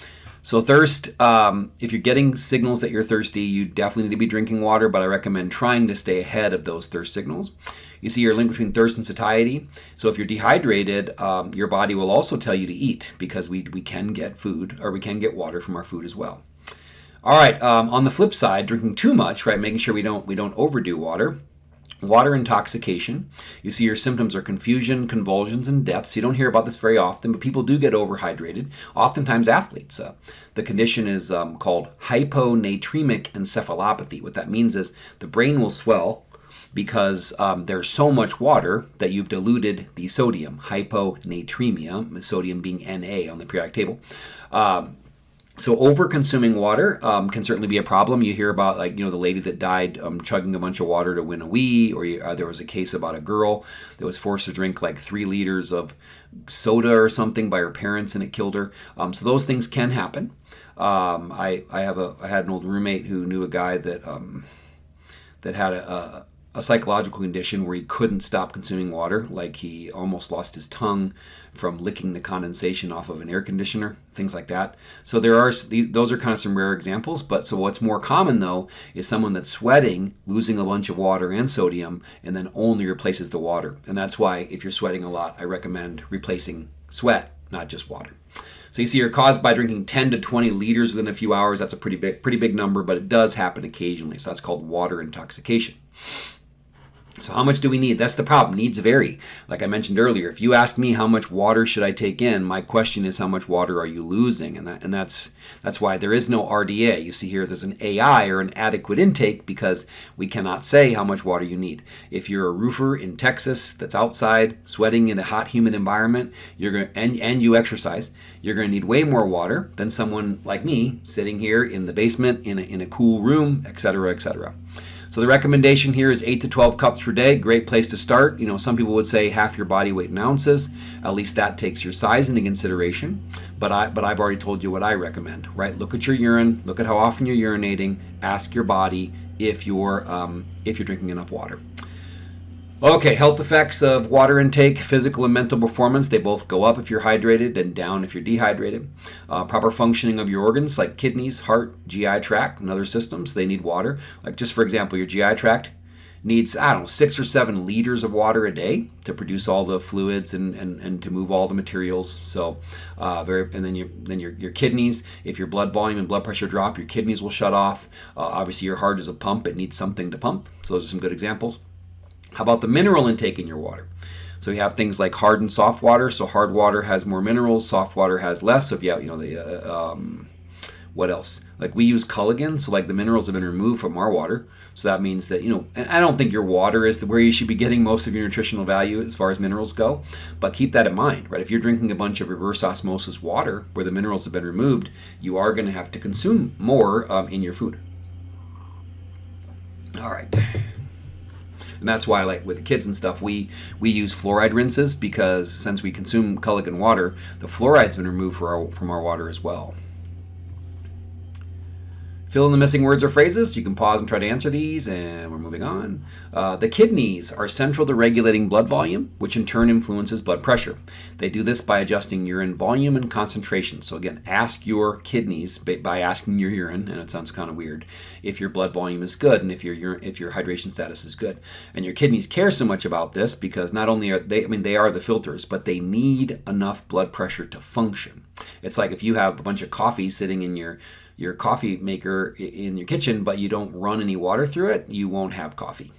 so thirst, um, if you're getting signals that you're thirsty, you definitely need to be drinking water, but I recommend trying to stay ahead of those thirst signals. You see your link between thirst and satiety. So if you're dehydrated, um, your body will also tell you to eat because we, we can get food or we can get water from our food as well. All right, um, on the flip side, drinking too much, right, making sure we don't, we don't overdo water, Water intoxication. You see your symptoms are confusion, convulsions, and deaths. You don't hear about this very often, but people do get overhydrated, oftentimes athletes. Uh, the condition is um, called hyponatremic encephalopathy. What that means is the brain will swell because um, there's so much water that you've diluted the sodium, hyponatremia, sodium being Na on the periodic table. Um, so over consuming water um, can certainly be a problem. You hear about like you know the lady that died um, chugging a bunch of water to win a Wii, or you, uh, there was a case about a girl that was forced to drink like three liters of soda or something by her parents and it killed her. Um, so those things can happen. Um, I I have a I had an old roommate who knew a guy that um, that had a, a a psychological condition where he couldn't stop consuming water, like he almost lost his tongue from licking the condensation off of an air conditioner, things like that. So there are those are kind of some rare examples. But so what's more common though is someone that's sweating, losing a bunch of water and sodium, and then only replaces the water. And that's why if you're sweating a lot, I recommend replacing sweat, not just water. So you see, you're caused by drinking 10 to 20 liters within a few hours. That's a pretty big, pretty big number, but it does happen occasionally. So that's called water intoxication. So how much do we need? That's the problem. Needs vary. Like I mentioned earlier, if you ask me how much water should I take in, my question is how much water are you losing? And that and that's that's why there is no RDA. You see here there's an AI or an adequate intake because we cannot say how much water you need. If you're a roofer in Texas that's outside sweating in a hot humid environment, you're going and and you exercise, you're going to need way more water than someone like me sitting here in the basement in a, in a cool room, etc., etc. So the recommendation here is 8 to 12 cups per day. Great place to start. You know, some people would say half your body weight in ounces. At least that takes your size into consideration. But I but I've already told you what I recommend, right? Look at your urine, look at how often you're urinating, ask your body if you're um, if you're drinking enough water. Okay, health effects of water intake, physical and mental performance, they both go up if you're hydrated and down if you're dehydrated. Uh, proper functioning of your organs like kidneys, heart, GI tract, and other systems, they need water. Like just for example, your GI tract needs, I don't know, six or seven liters of water a day to produce all the fluids and, and, and to move all the materials. So, uh, very, and then, your, then your, your kidneys, if your blood volume and blood pressure drop, your kidneys will shut off. Uh, obviously, your heart is a pump, it needs something to pump. So, those are some good examples. How about the mineral intake in your water? So you have things like hard and soft water. So hard water has more minerals, soft water has less. So if you have, you know, the uh, um, what else? Like we use Culligan, so like the minerals have been removed from our water. So that means that you know, and I don't think your water is the, where you should be getting most of your nutritional value as far as minerals go. But keep that in mind, right? If you're drinking a bunch of reverse osmosis water where the minerals have been removed, you are going to have to consume more um, in your food. All right and that's why like with the kids and stuff we we use fluoride rinses because since we consume Culligan water the fluoride's been removed our, from our water as well Fill in the missing words or phrases. You can pause and try to answer these, and we're moving on. Uh, the kidneys are central to regulating blood volume, which in turn influences blood pressure. They do this by adjusting urine volume and concentration. So again, ask your kidneys by asking your urine, and it sounds kind of weird, if your blood volume is good and if your if your hydration status is good. And your kidneys care so much about this because not only are they, I mean, they are the filters, but they need enough blood pressure to function. It's like if you have a bunch of coffee sitting in your your coffee maker in your kitchen, but you don't run any water through it, you won't have coffee.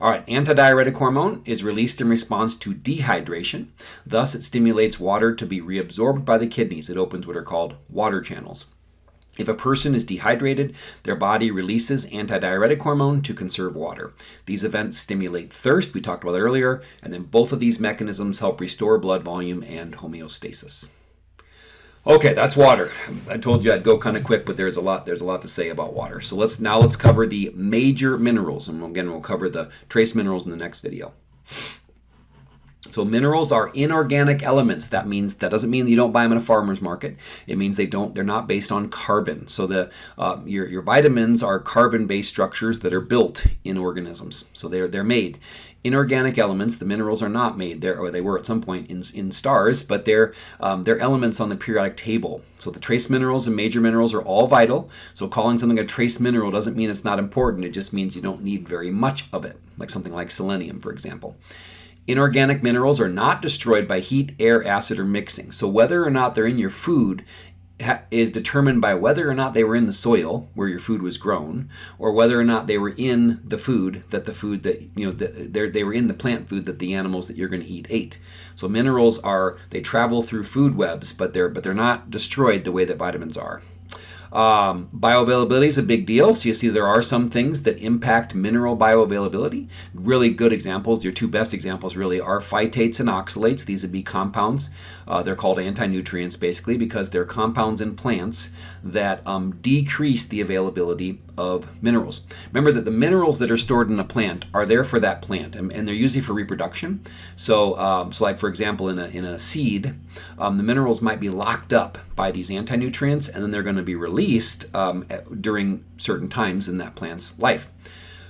All right, antidiuretic hormone is released in response to dehydration. Thus, it stimulates water to be reabsorbed by the kidneys. It opens what are called water channels. If a person is dehydrated, their body releases antidiuretic hormone to conserve water. These events stimulate thirst, we talked about earlier, and then both of these mechanisms help restore blood volume and homeostasis. Okay, that's water. I told you I'd go kind of quick, but there's a lot there's a lot to say about water. So let's now let's cover the major minerals, and again we'll cover the trace minerals in the next video. So minerals are inorganic elements. That means that doesn't mean you don't buy them in a farmer's market. It means they don't. They're not based on carbon. So the uh, your your vitamins are carbon-based structures that are built in organisms. So they're they're made inorganic elements. The minerals are not made there, or they were at some point in, in stars, but they're, um, they're elements on the periodic table. So the trace minerals and major minerals are all vital. So calling something a trace mineral doesn't mean it's not important. It just means you don't need very much of it, like something like selenium, for example. Inorganic minerals are not destroyed by heat, air, acid, or mixing. So whether or not they're in your food is determined by whether or not they were in the soil where your food was grown, or whether or not they were in the food that the food that you know the, they were in the plant food that the animals that you're going to eat ate. So minerals are they travel through food webs, but they're but they're not destroyed the way that vitamins are. Um, bioavailability is a big deal. So you see there are some things that impact mineral bioavailability. Really good examples, your two best examples really are phytates and oxalates. These would be compounds. Uh, they're called anti-nutrients basically because they're compounds in plants that um, decrease the availability of minerals. Remember that the minerals that are stored in a plant are there for that plant and, and they're usually for reproduction. So, um, so like for example in a, in a seed, um, the minerals might be locked up by these anti-nutrients and then they're going to be released um, during certain times in that plant's life.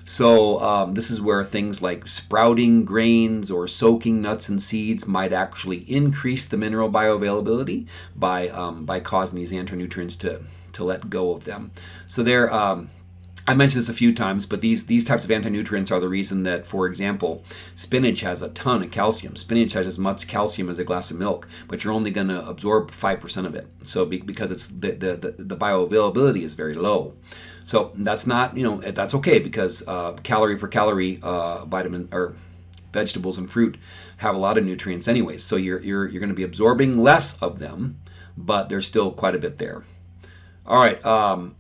So um, this is where things like sprouting grains or soaking nuts and seeds might actually increase the mineral bioavailability by um, by causing these anti-nutrients to to let go of them. So they're um, I mentioned this a few times, but these, these types of anti-nutrients are the reason that, for example, spinach has a ton of calcium. Spinach has as much calcium as a glass of milk, but you're only going to absorb 5% of it. So be, because it's the, the, the, the, bioavailability is very low. So that's not, you know, that's okay because uh, calorie per calorie uh, vitamin or vegetables and fruit have a lot of nutrients anyways. So you're, you're, you're going to be absorbing less of them, but there's still quite a bit there. All right, um,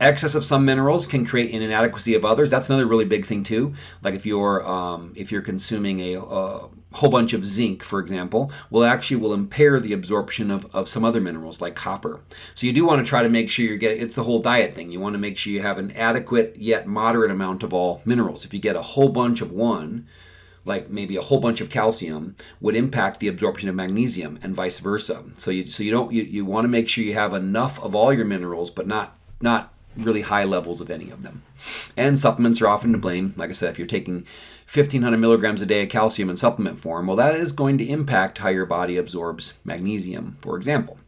excess of some minerals can create an inadequacy of others. That's another really big thing too. Like if you're um, if you're consuming a uh, whole bunch of zinc, for example, will actually will impair the absorption of, of some other minerals like copper. So you do want to try to make sure you're getting, it's the whole diet thing. You want to make sure you have an adequate yet moderate amount of all minerals. If you get a whole bunch of one, like maybe a whole bunch of calcium would impact the absorption of magnesium and vice versa. So you so you don't you, you want to make sure you have enough of all your minerals but not not really high levels of any of them. And supplements are often to blame. Like I said, if you're taking 1500 milligrams a day of calcium in supplement form, well, that is going to impact how your body absorbs magnesium, for example.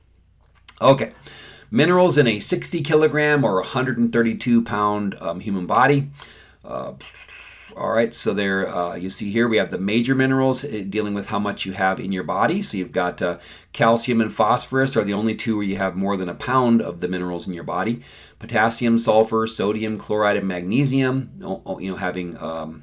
Okay, minerals in a 60 kilogram or 132 pound um, human body. Uh, all right, so there uh, you see here we have the major minerals uh, dealing with how much you have in your body. So you've got uh, calcium and phosphorus are the only two where you have more than a pound of the minerals in your body. Potassium, sulfur, sodium, chloride, and magnesium, you know, having um,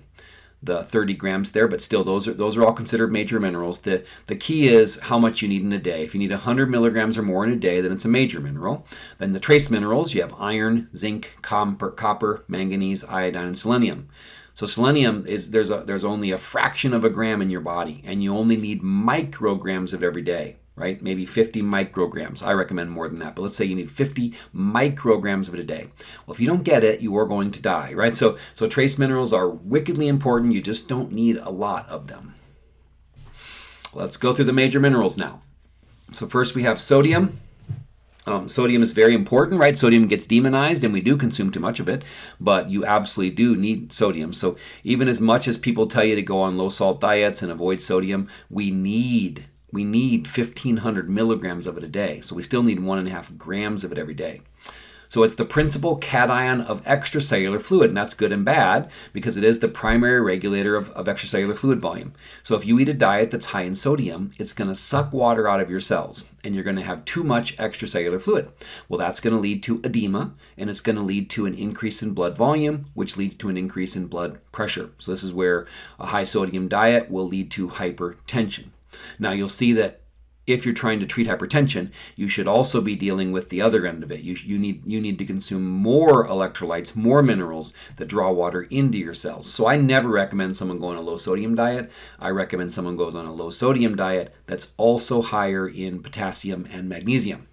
the 30 grams there, but still those are those are all considered major minerals. The the key is how much you need in a day. If you need 100 milligrams or more in a day, then it's a major mineral. Then the trace minerals, you have iron, zinc, copper, copper manganese, iodine, and selenium. So selenium is there's a there's only a fraction of a gram in your body, and you only need micrograms of every day right? Maybe 50 micrograms. I recommend more than that, but let's say you need 50 micrograms of it a day. Well, if you don't get it, you are going to die, right? So, so trace minerals are wickedly important. You just don't need a lot of them. Let's go through the major minerals now. So first we have sodium. Um, sodium is very important, right? Sodium gets demonized and we do consume too much of it, but you absolutely do need sodium. So even as much as people tell you to go on low salt diets and avoid sodium, we need we need 1,500 milligrams of it a day. So we still need one and a half grams of it every day. So it's the principal cation of extracellular fluid, and that's good and bad because it is the primary regulator of, of extracellular fluid volume. So if you eat a diet that's high in sodium, it's going to suck water out of your cells, and you're going to have too much extracellular fluid. Well, that's going to lead to edema, and it's going to lead to an increase in blood volume, which leads to an increase in blood pressure. So this is where a high sodium diet will lead to hypertension. Now you'll see that if you're trying to treat hypertension, you should also be dealing with the other end of it. You, you, need, you need to consume more electrolytes, more minerals that draw water into your cells. So I never recommend someone go on a low sodium diet. I recommend someone goes on a low sodium diet that's also higher in potassium and magnesium.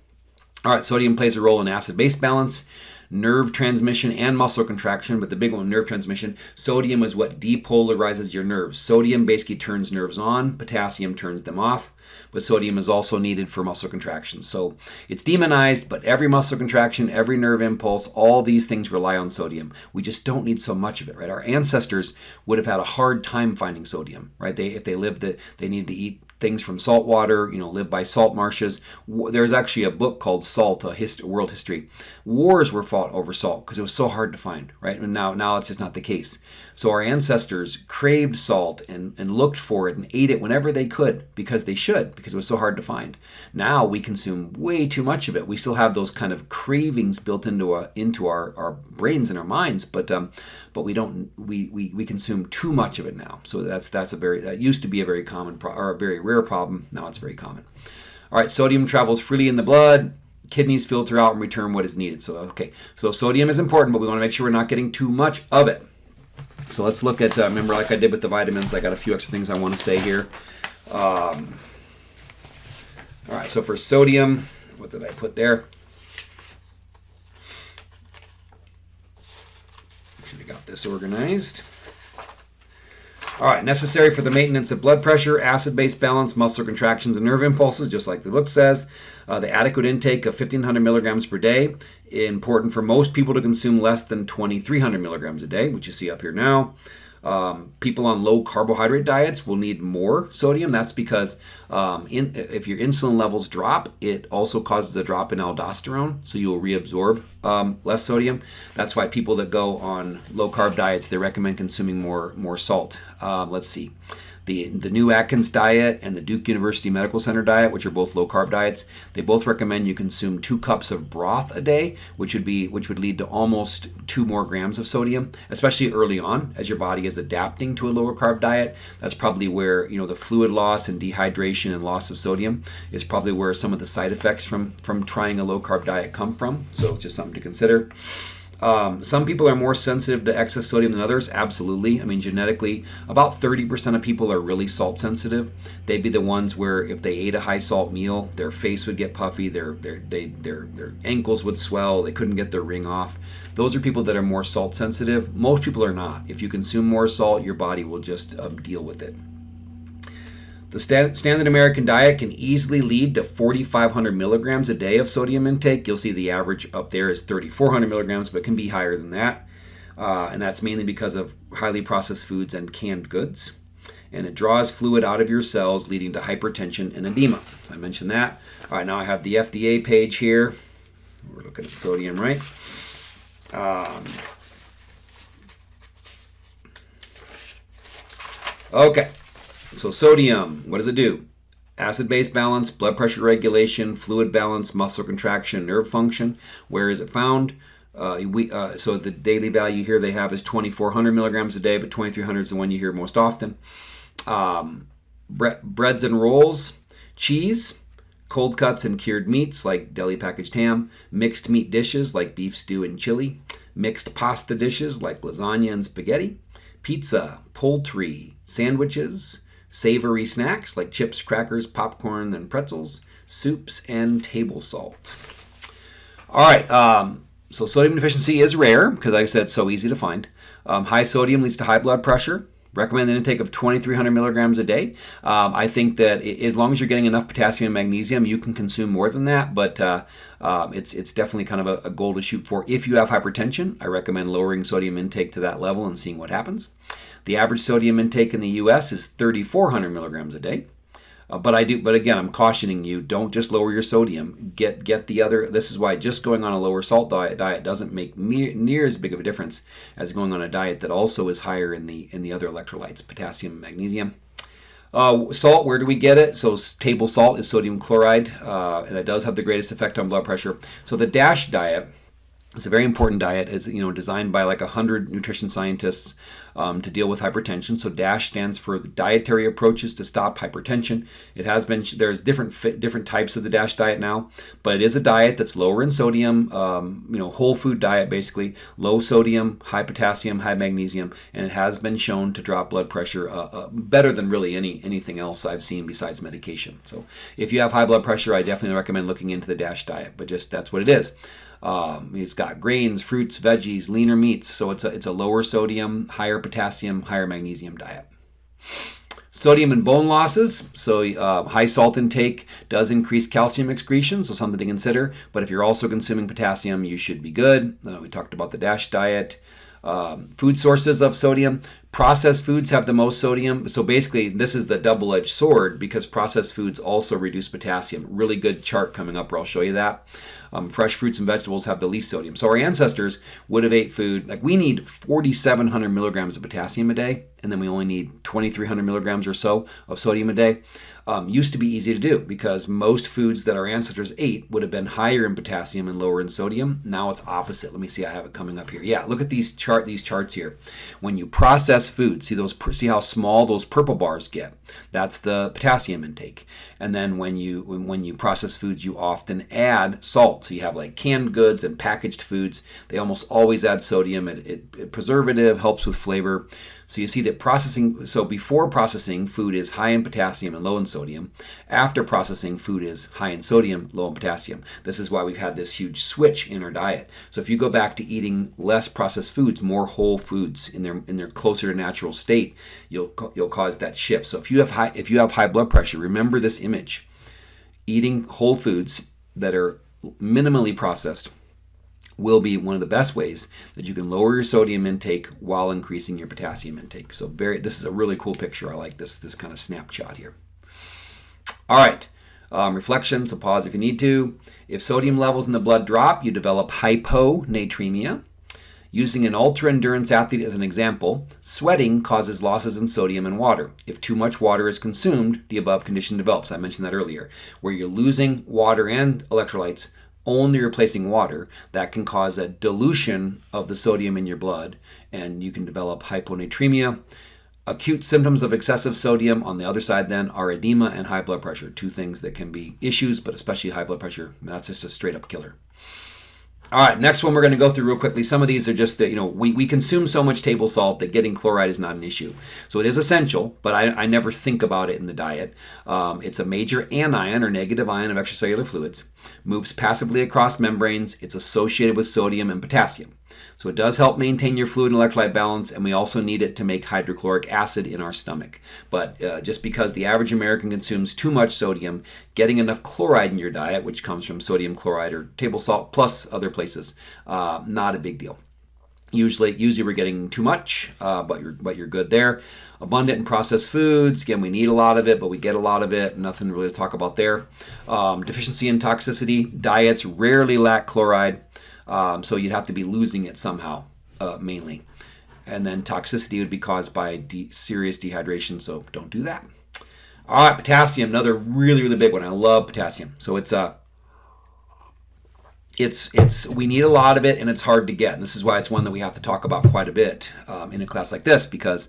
All right, sodium plays a role in acid-base balance nerve transmission and muscle contraction, but the big one, nerve transmission. Sodium is what depolarizes your nerves. Sodium basically turns nerves on, potassium turns them off, but sodium is also needed for muscle contraction. So it's demonized, but every muscle contraction, every nerve impulse, all these things rely on sodium. We just don't need so much of it, right? Our ancestors would have had a hard time finding sodium, right? They if they lived that they needed to eat things from salt water, you know, live by salt marshes. There's actually a book called Salt, a hist- world history. Wars were fought over salt because it was so hard to find, right? And now, now it's just not the case. So our ancestors craved salt and, and looked for it and ate it whenever they could because they should, because it was so hard to find. Now we consume way too much of it. We still have those kind of cravings built into a, into our, our brains and our minds, but um, but we don't we, we, we consume too much of it now. So that's that's a very that used to be a very common pro- or a very rare problem. Now it's very common. All right, sodium travels freely in the blood kidneys filter out and return what is needed. So, okay, so sodium is important, but we want to make sure we're not getting too much of it. So let's look at, uh, remember like I did with the vitamins, I got a few extra things I want to say here. Um, all right, so for sodium, what did I put there? Should have got this organized. All right, necessary for the maintenance of blood pressure, acid-base balance, muscle contractions, and nerve impulses, just like the book says. Uh, the adequate intake of 1,500 milligrams per day. Important for most people to consume less than 2,300 milligrams a day, which you see up here now. Um, people on low carbohydrate diets will need more sodium. That's because um, in, if your insulin levels drop, it also causes a drop in aldosterone, so you will reabsorb um, less sodium. That's why people that go on low carb diets they recommend consuming more more salt. Uh, let's see the, the new Atkins diet and the Duke University Medical Center diet, which are both low carb diets, they both recommend you consume two cups of broth a day, which would be which would lead to almost two more grams of sodium, especially early on as your body is adapting to a lower carb diet. That's probably where you know the fluid loss and dehydration and loss of sodium is probably where some of the side effects from from trying a low carb diet come from. So it's just something to consider. Um, some people are more sensitive to excess sodium than others. Absolutely. I mean, genetically, about 30% of people are really salt sensitive. They'd be the ones where if they ate a high salt meal, their face would get puffy, their their they, their their ankles would swell, they couldn't get their ring off. Those are people that are more salt sensitive. Most people are not. If you consume more salt, your body will just um, deal with it. The standard American diet can easily lead to 4,500 milligrams a day of sodium intake. You'll see the average up there is 3,400 milligrams, but can be higher than that. Uh, and that's mainly because of highly processed foods and canned goods. And it draws fluid out of your cells, leading to hypertension and edema. So I mentioned that. All right, now I have the FDA page here. We're looking at sodium, right? Um, okay. So sodium, what does it do? Acid-base balance, blood pressure regulation, fluid balance, muscle contraction, nerve function. Where is it found? Uh, we, uh, so the daily value here they have is 2,400 milligrams a day, but 2,300 is the one you hear most often. Um, bre breads and rolls, cheese, cold cuts and cured meats like deli packaged ham, mixed meat dishes like beef stew and chili, mixed pasta dishes like lasagna and spaghetti, pizza, poultry, sandwiches, savory snacks like chips, crackers, popcorn, and pretzels, soups, and table salt. All right, um, so sodium deficiency is rare because, like I said, so easy to find. Um, high sodium leads to high blood pressure. Recommend an intake of 2,300 milligrams a day. Um, I think that as long as you're getting enough potassium and magnesium, you can consume more than that, but uh, uh, it's, it's definitely kind of a, a goal to shoot for. If you have hypertension, I recommend lowering sodium intake to that level and seeing what happens. The average sodium intake in the U.S. is 3,400 milligrams a day. Uh, but I do, but again, I'm cautioning you: don't just lower your sodium. Get get the other. This is why just going on a lower salt diet diet doesn't make me, near as big of a difference as going on a diet that also is higher in the in the other electrolytes, potassium, and magnesium. Uh, salt, where do we get it? So table salt is sodium chloride, uh, and that does have the greatest effect on blood pressure. So the DASH diet it's a very important diet. It's you know designed by like hundred nutrition scientists um, to deal with hypertension. So DASH stands for dietary approaches to stop hypertension. It has been there's different different types of the DASH diet now, but it is a diet that's lower in sodium. Um, you know, whole food diet basically, low sodium, high potassium, high magnesium, and it has been shown to drop blood pressure uh, uh, better than really any anything else I've seen besides medication. So if you have high blood pressure, I definitely recommend looking into the DASH diet. But just that's what it is. Um, it's got grains, fruits, veggies, leaner meats. So it's a, it's a lower sodium, higher potassium, higher magnesium diet. Sodium and bone losses. So uh, high salt intake does increase calcium excretion, so something to consider. But if you're also consuming potassium, you should be good. Uh, we talked about the DASH diet. Um, food sources of sodium. Processed foods have the most sodium. So basically, this is the double-edged sword because processed foods also reduce potassium. Really good chart coming up where I'll show you that. Um, fresh fruits and vegetables have the least sodium. So our ancestors would have ate food, like we need 4,700 milligrams of potassium a day, and then we only need 2,300 milligrams or so of sodium a day um, used to be easy to do because most foods that our ancestors ate would have been higher in potassium and lower in sodium. Now it's opposite. Let me see. I have it coming up here. Yeah, look at these chart these charts here. When you process food, see those see how small those purple bars get. That's the potassium intake. And then when you when you process foods, you often add salt. So you have like canned goods and packaged foods. They almost always add sodium. It, it, it preservative helps with flavor. So you see that processing, so before processing, food is high in potassium and low in sodium. After processing, food is high in sodium, low in potassium. This is why we've had this huge switch in our diet. So if you go back to eating less processed foods, more whole foods in their in their closer to natural state, you'll you'll cause that shift. So if you have high if you have high blood pressure, remember this image. Eating whole foods that are minimally processed will be one of the best ways that you can lower your sodium intake while increasing your potassium intake. So very, this is a really cool picture. I like this, this kind of snapshot here. All right, um, reflection, so pause if you need to. If sodium levels in the blood drop, you develop hyponatremia. Using an ultra-endurance athlete as an example, sweating causes losses in sodium and water. If too much water is consumed, the above condition develops. I mentioned that earlier, where you're losing water and electrolytes only replacing water, that can cause a dilution of the sodium in your blood and you can develop hyponatremia. Acute symptoms of excessive sodium on the other side then are edema and high blood pressure, two things that can be issues, but especially high blood pressure. That's just a straight up killer. All right, next one we're going to go through real quickly. Some of these are just that, you know, we, we consume so much table salt that getting chloride is not an issue. So it is essential, but I, I never think about it in the diet. Um, it's a major anion or negative ion of extracellular fluids, moves passively across membranes. It's associated with sodium and potassium. So it does help maintain your fluid and electrolyte balance, and we also need it to make hydrochloric acid in our stomach. But uh, just because the average American consumes too much sodium, getting enough chloride in your diet, which comes from sodium chloride or table salt plus other places, uh, not a big deal. Usually, usually we're getting too much, uh, but you're but you're good there. Abundant in processed foods. Again, we need a lot of it, but we get a lot of it. Nothing really to talk about there. Um, deficiency and toxicity. Diets rarely lack chloride. Um, so you'd have to be losing it somehow, uh, mainly. And then toxicity would be caused by de serious dehydration, so don't do that. All right, potassium, another really, really big one. I love potassium. So it's a uh, it's it's we need a lot of it and it's hard to get and this is why it's one that we have to talk about quite a bit um, in a class like this because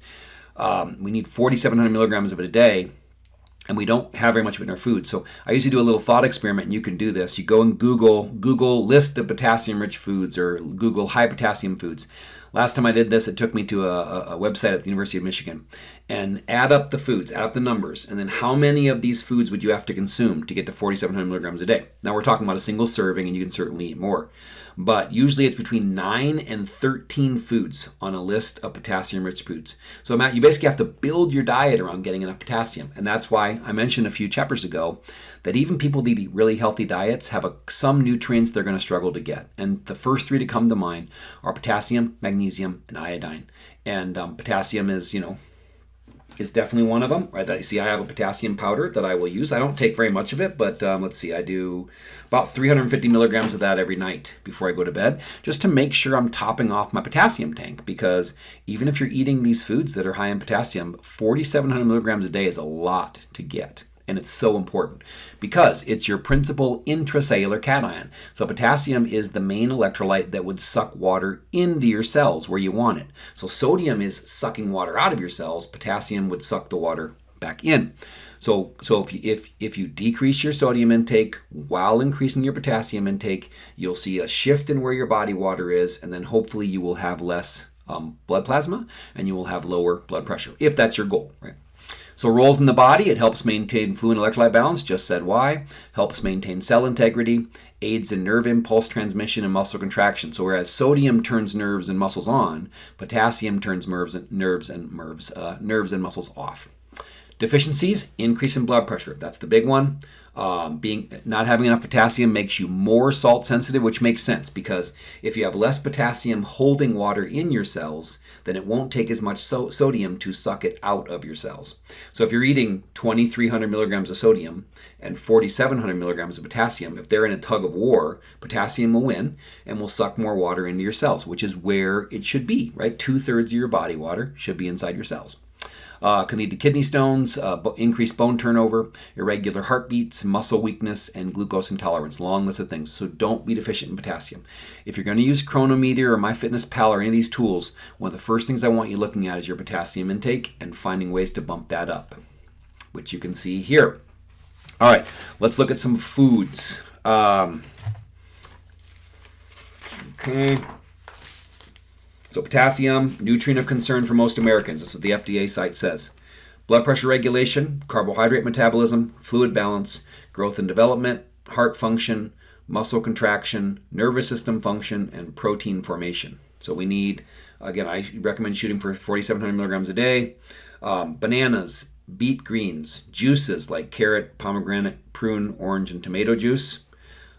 um, we need 4700 milligrams of it a day and we don't have very much of it in our food. So I usually do a little thought experiment, and you can do this. You go and Google Google list of potassium-rich foods or Google high potassium foods. Last time I did this, it took me to a, a, website at the University of Michigan and add up the foods, add up the numbers, and then how many of these foods would you have to consume to get to 4,700 milligrams a day? Now we're talking about a single serving, and you can certainly eat more but usually it's between 9 and 13 foods on a list of potassium rich foods. So, Matt, you basically have to build your diet around getting enough potassium. And that's why I mentioned a few chapters ago that even people that eat really healthy diets have a, some nutrients they're going to struggle to get. And the first three to come to mind are potassium, magnesium, and iodine. And um, potassium is, you know, is definitely one of them. Right, you see, I have a potassium powder that I will use. I don't take very much of it, but um, let's see, I do about 350 milligrams of that every night before I go to bed, just to make sure I'm topping off my potassium tank. Because even if you're eating these foods that are high in potassium, 4,700 milligrams a day is a lot to get and it's so important because it's your principal intracellular cation. So potassium is the main electrolyte that would suck water into your cells where you want it. So sodium is sucking water out of your cells, potassium would suck the water back in. So, so if, you, if, if you decrease your sodium intake while increasing your potassium intake, you'll see a shift in where your body water is, and then hopefully you will have less um, blood plasma and you will have lower blood pressure, if that's your goal, right? So roles in the body, it helps maintain fluid electrolyte balance, just said why, helps maintain cell integrity, aids in nerve impulse transmission and muscle contraction. So whereas sodium turns nerves and muscles on, potassium turns nerves and nerves and nerves, uh, nerves and muscles off. Deficiencies, increase in blood pressure. That's the big one. Um, being not having enough potassium makes you more salt sensitive, which makes sense because if you have less potassium holding water in your cells, then it won't take as much so sodium to suck it out of your cells. So if you're eating 2,300 milligrams of sodium and 4,700 milligrams of potassium, if they're in a tug of war, potassium will win and will suck more water into your cells, which is where it should be, right? Two thirds of your body water should be inside your cells. Uh, can lead to kidney stones, uh, increased bone turnover, irregular heartbeats, muscle weakness, and glucose intolerance. Long list of things. So don't be deficient in potassium. If you're going to use Cronometer or MyFitnessPal or any of these tools, one of the first things I want you looking at is your potassium intake and finding ways to bump that up, which you can see here. All right, let's look at some foods. Um, okay. So potassium, nutrient of concern for most Americans. That's what the FDA site says. Blood pressure regulation, carbohydrate metabolism, fluid balance, growth and development, heart function, muscle contraction, nervous system function, and protein formation. So we need, again, I recommend shooting for 4,700 milligrams a day. Um, bananas, beet greens, juices like carrot, pomegranate, prune, orange, and tomato juice.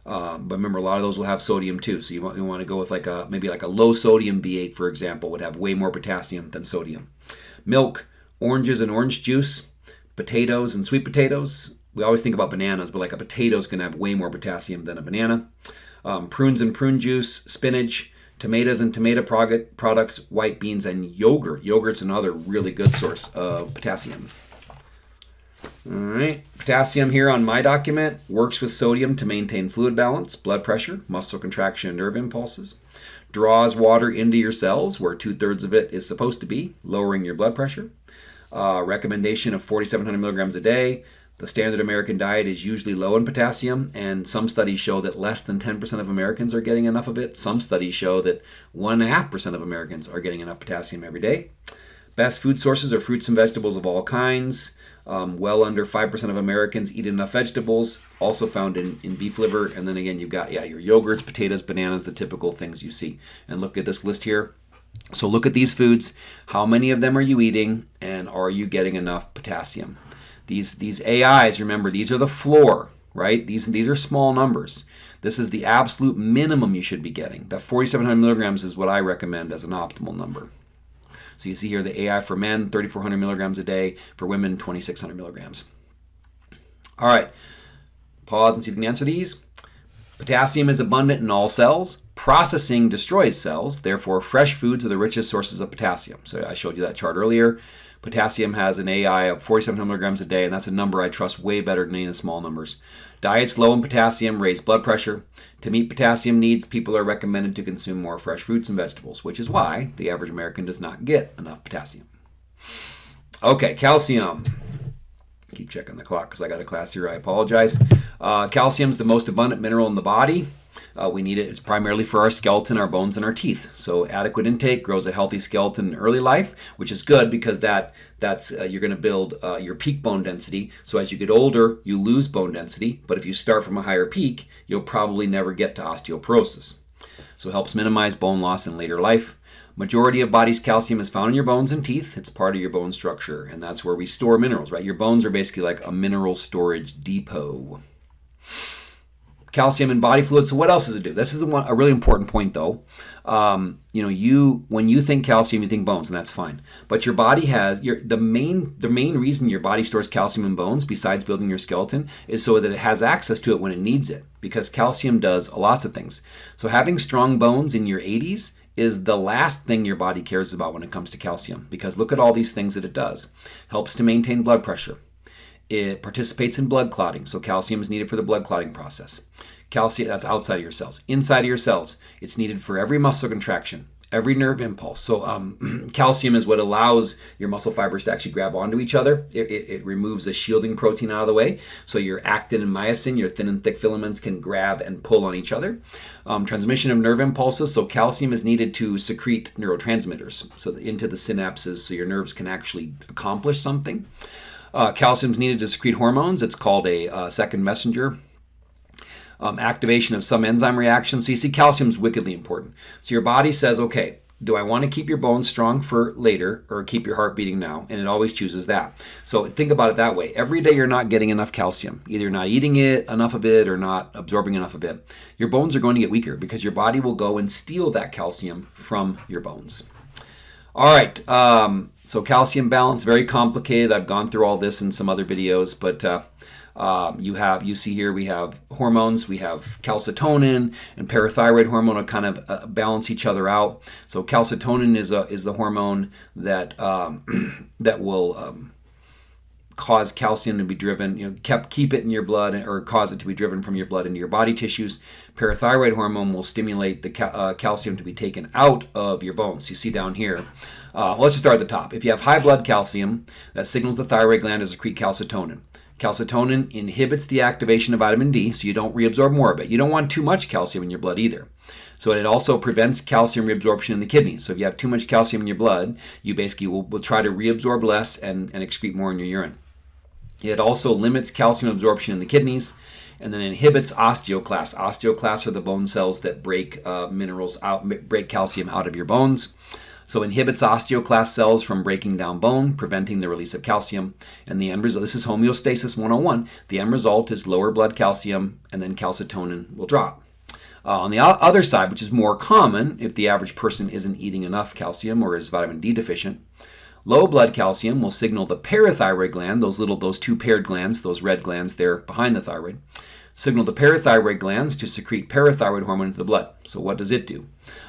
Um, but remember, a lot of those will have sodium too. So you want, you want to go with like a maybe like a low sodium V8, for example, would have way more potassium than sodium. Milk, oranges and orange juice, potatoes and sweet potatoes. We always think about bananas, but like a potato is going to have way more potassium than a banana. Um, prunes and prune juice, spinach, tomatoes and tomato products, white beans, and yogurt. Yogurt's another really good source of potassium. All right, potassium here on my document works with sodium to maintain fluid balance, blood pressure, muscle contraction, and nerve impulses. Draws water into your cells where two thirds of it is supposed to be, lowering your blood pressure. Uh, recommendation of 4,700 milligrams a day. The standard American diet is usually low in potassium, and some studies show that less than 10% of Americans are getting enough of it. Some studies show that 1.5% of Americans are getting enough potassium every day. Best food sources are fruits and vegetables of all kinds. Um, well under 5% of Americans eat enough vegetables, also found in, in beef liver. And then again, you've got, yeah, your yogurts, potatoes, bananas, the typical things you see. And look at this list here. So look at these foods. How many of them are you eating? And are you getting enough potassium? These, these AIs, remember, these are the floor, right? These, these are small numbers. This is the absolute minimum you should be getting. That 4,700 milligrams is what I recommend as an optimal number. So you see here the AI for men, 3,400 milligrams a day. For women, 2,600 milligrams. All right, pause and see if you can answer these. Potassium is abundant in all cells. Processing destroys cells. Therefore, fresh foods are the richest sources of potassium. So I showed you that chart earlier. Potassium has an AI of 4,700 milligrams a day, and that's a number I trust way better than any of the small numbers. Diets low in potassium raise blood pressure. To meet potassium needs, people are recommended to consume more fresh fruits and vegetables, which is why the average American does not get enough potassium. Okay, calcium. Keep checking the clock because I got a class here. I apologize. Uh, calcium is the most abundant mineral in the body. Uh, we need it. It's primarily for our skeleton, our bones, and our teeth. So adequate intake grows a healthy skeleton in early life, which is good because that that's uh, you're going to build uh, your peak bone density. So as you get older, you lose bone density. But if you start from a higher peak, you'll probably never get to osteoporosis. So it helps minimize bone loss in later life. Majority of body's calcium is found in your bones and teeth. It's part of your bone structure, and that's where we store minerals, right? Your bones are basically like a mineral storage depot calcium in body fluids. So what else does it do? This is a, a really important point, though. Um, you know, you when you think calcium, you think bones, and that's fine. But your body has your the main the main reason your body stores calcium in bones, besides building your skeleton, is so that it has access to it when it needs it. Because calcium does lots of things. So having strong bones in your 80s is the last thing your body cares about when it comes to calcium. Because look at all these things that it does. Helps to maintain blood pressure it participates in blood clotting, so calcium is needed for the blood clotting process. Calcium, that's outside of your cells. Inside of your cells, it's needed for every muscle contraction, every nerve impulse. So um, calcium is what allows your muscle fibers to actually grab onto each other. It, it, it, removes a shielding protein out of the way. So your actin and myosin, your thin and thick filaments, can grab and pull on each other. Um, transmission of nerve impulses. So calcium is needed to secrete neurotransmitters so into the synapses so your nerves can actually accomplish something. Uh, calcium is needed to secrete hormones. It's called a uh, second messenger. Um, activation of some enzyme reactions. So you see calcium is wickedly important. So your body says, okay, do I want to keep your bones strong for later or keep your heart beating now? And it always chooses that. So think about it that way. Every day you're not getting enough calcium. Either you're not eating it, enough of it, or not absorbing enough of it. Your bones are going to get weaker because your body will go and steal that calcium from your bones. All right. Um, so calcium balance, very complicated. I've gone through all this in some other videos, but uh, um, you have you see here we have hormones. We have calcitonin and parathyroid hormone to kind of uh, balance each other out. So calcitonin is a is the hormone that um, that will um, cause calcium to be driven, you know, kept keep it in your blood or cause it to be driven from your blood into your body tissues. Parathyroid hormone will stimulate the uh, calcium to be taken out of your bones. You see down here. Uh, let's just start at the top. If you have high blood calcium, that signals the thyroid gland to secrete calcitonin. Calcitonin inhibits the activation of vitamin D, so you don't reabsorb more of it. You don't want too much calcium in your blood either. So it also prevents calcium reabsorption in the kidneys. So if you have too much calcium in your blood, you basically will, will try to reabsorb less and, and excrete more in your urine. It also limits calcium absorption in the kidneys and then inhibits osteoclasts. Osteoclasts are the bone cells that break uh, minerals out, break calcium out of your bones. So inhibits osteoclast cells from breaking down bone, preventing the release of calcium. And the end result, this is homeostasis 101. The end result is lower blood calcium and then calcitonin will drop. Uh, on the other side, which is more common if the average person isn't eating enough calcium or is vitamin D deficient, low blood calcium will signal the parathyroid gland, those little, those two paired glands, those red glands there behind the thyroid, signal the parathyroid glands to secrete parathyroid hormone into the blood. So what does it do?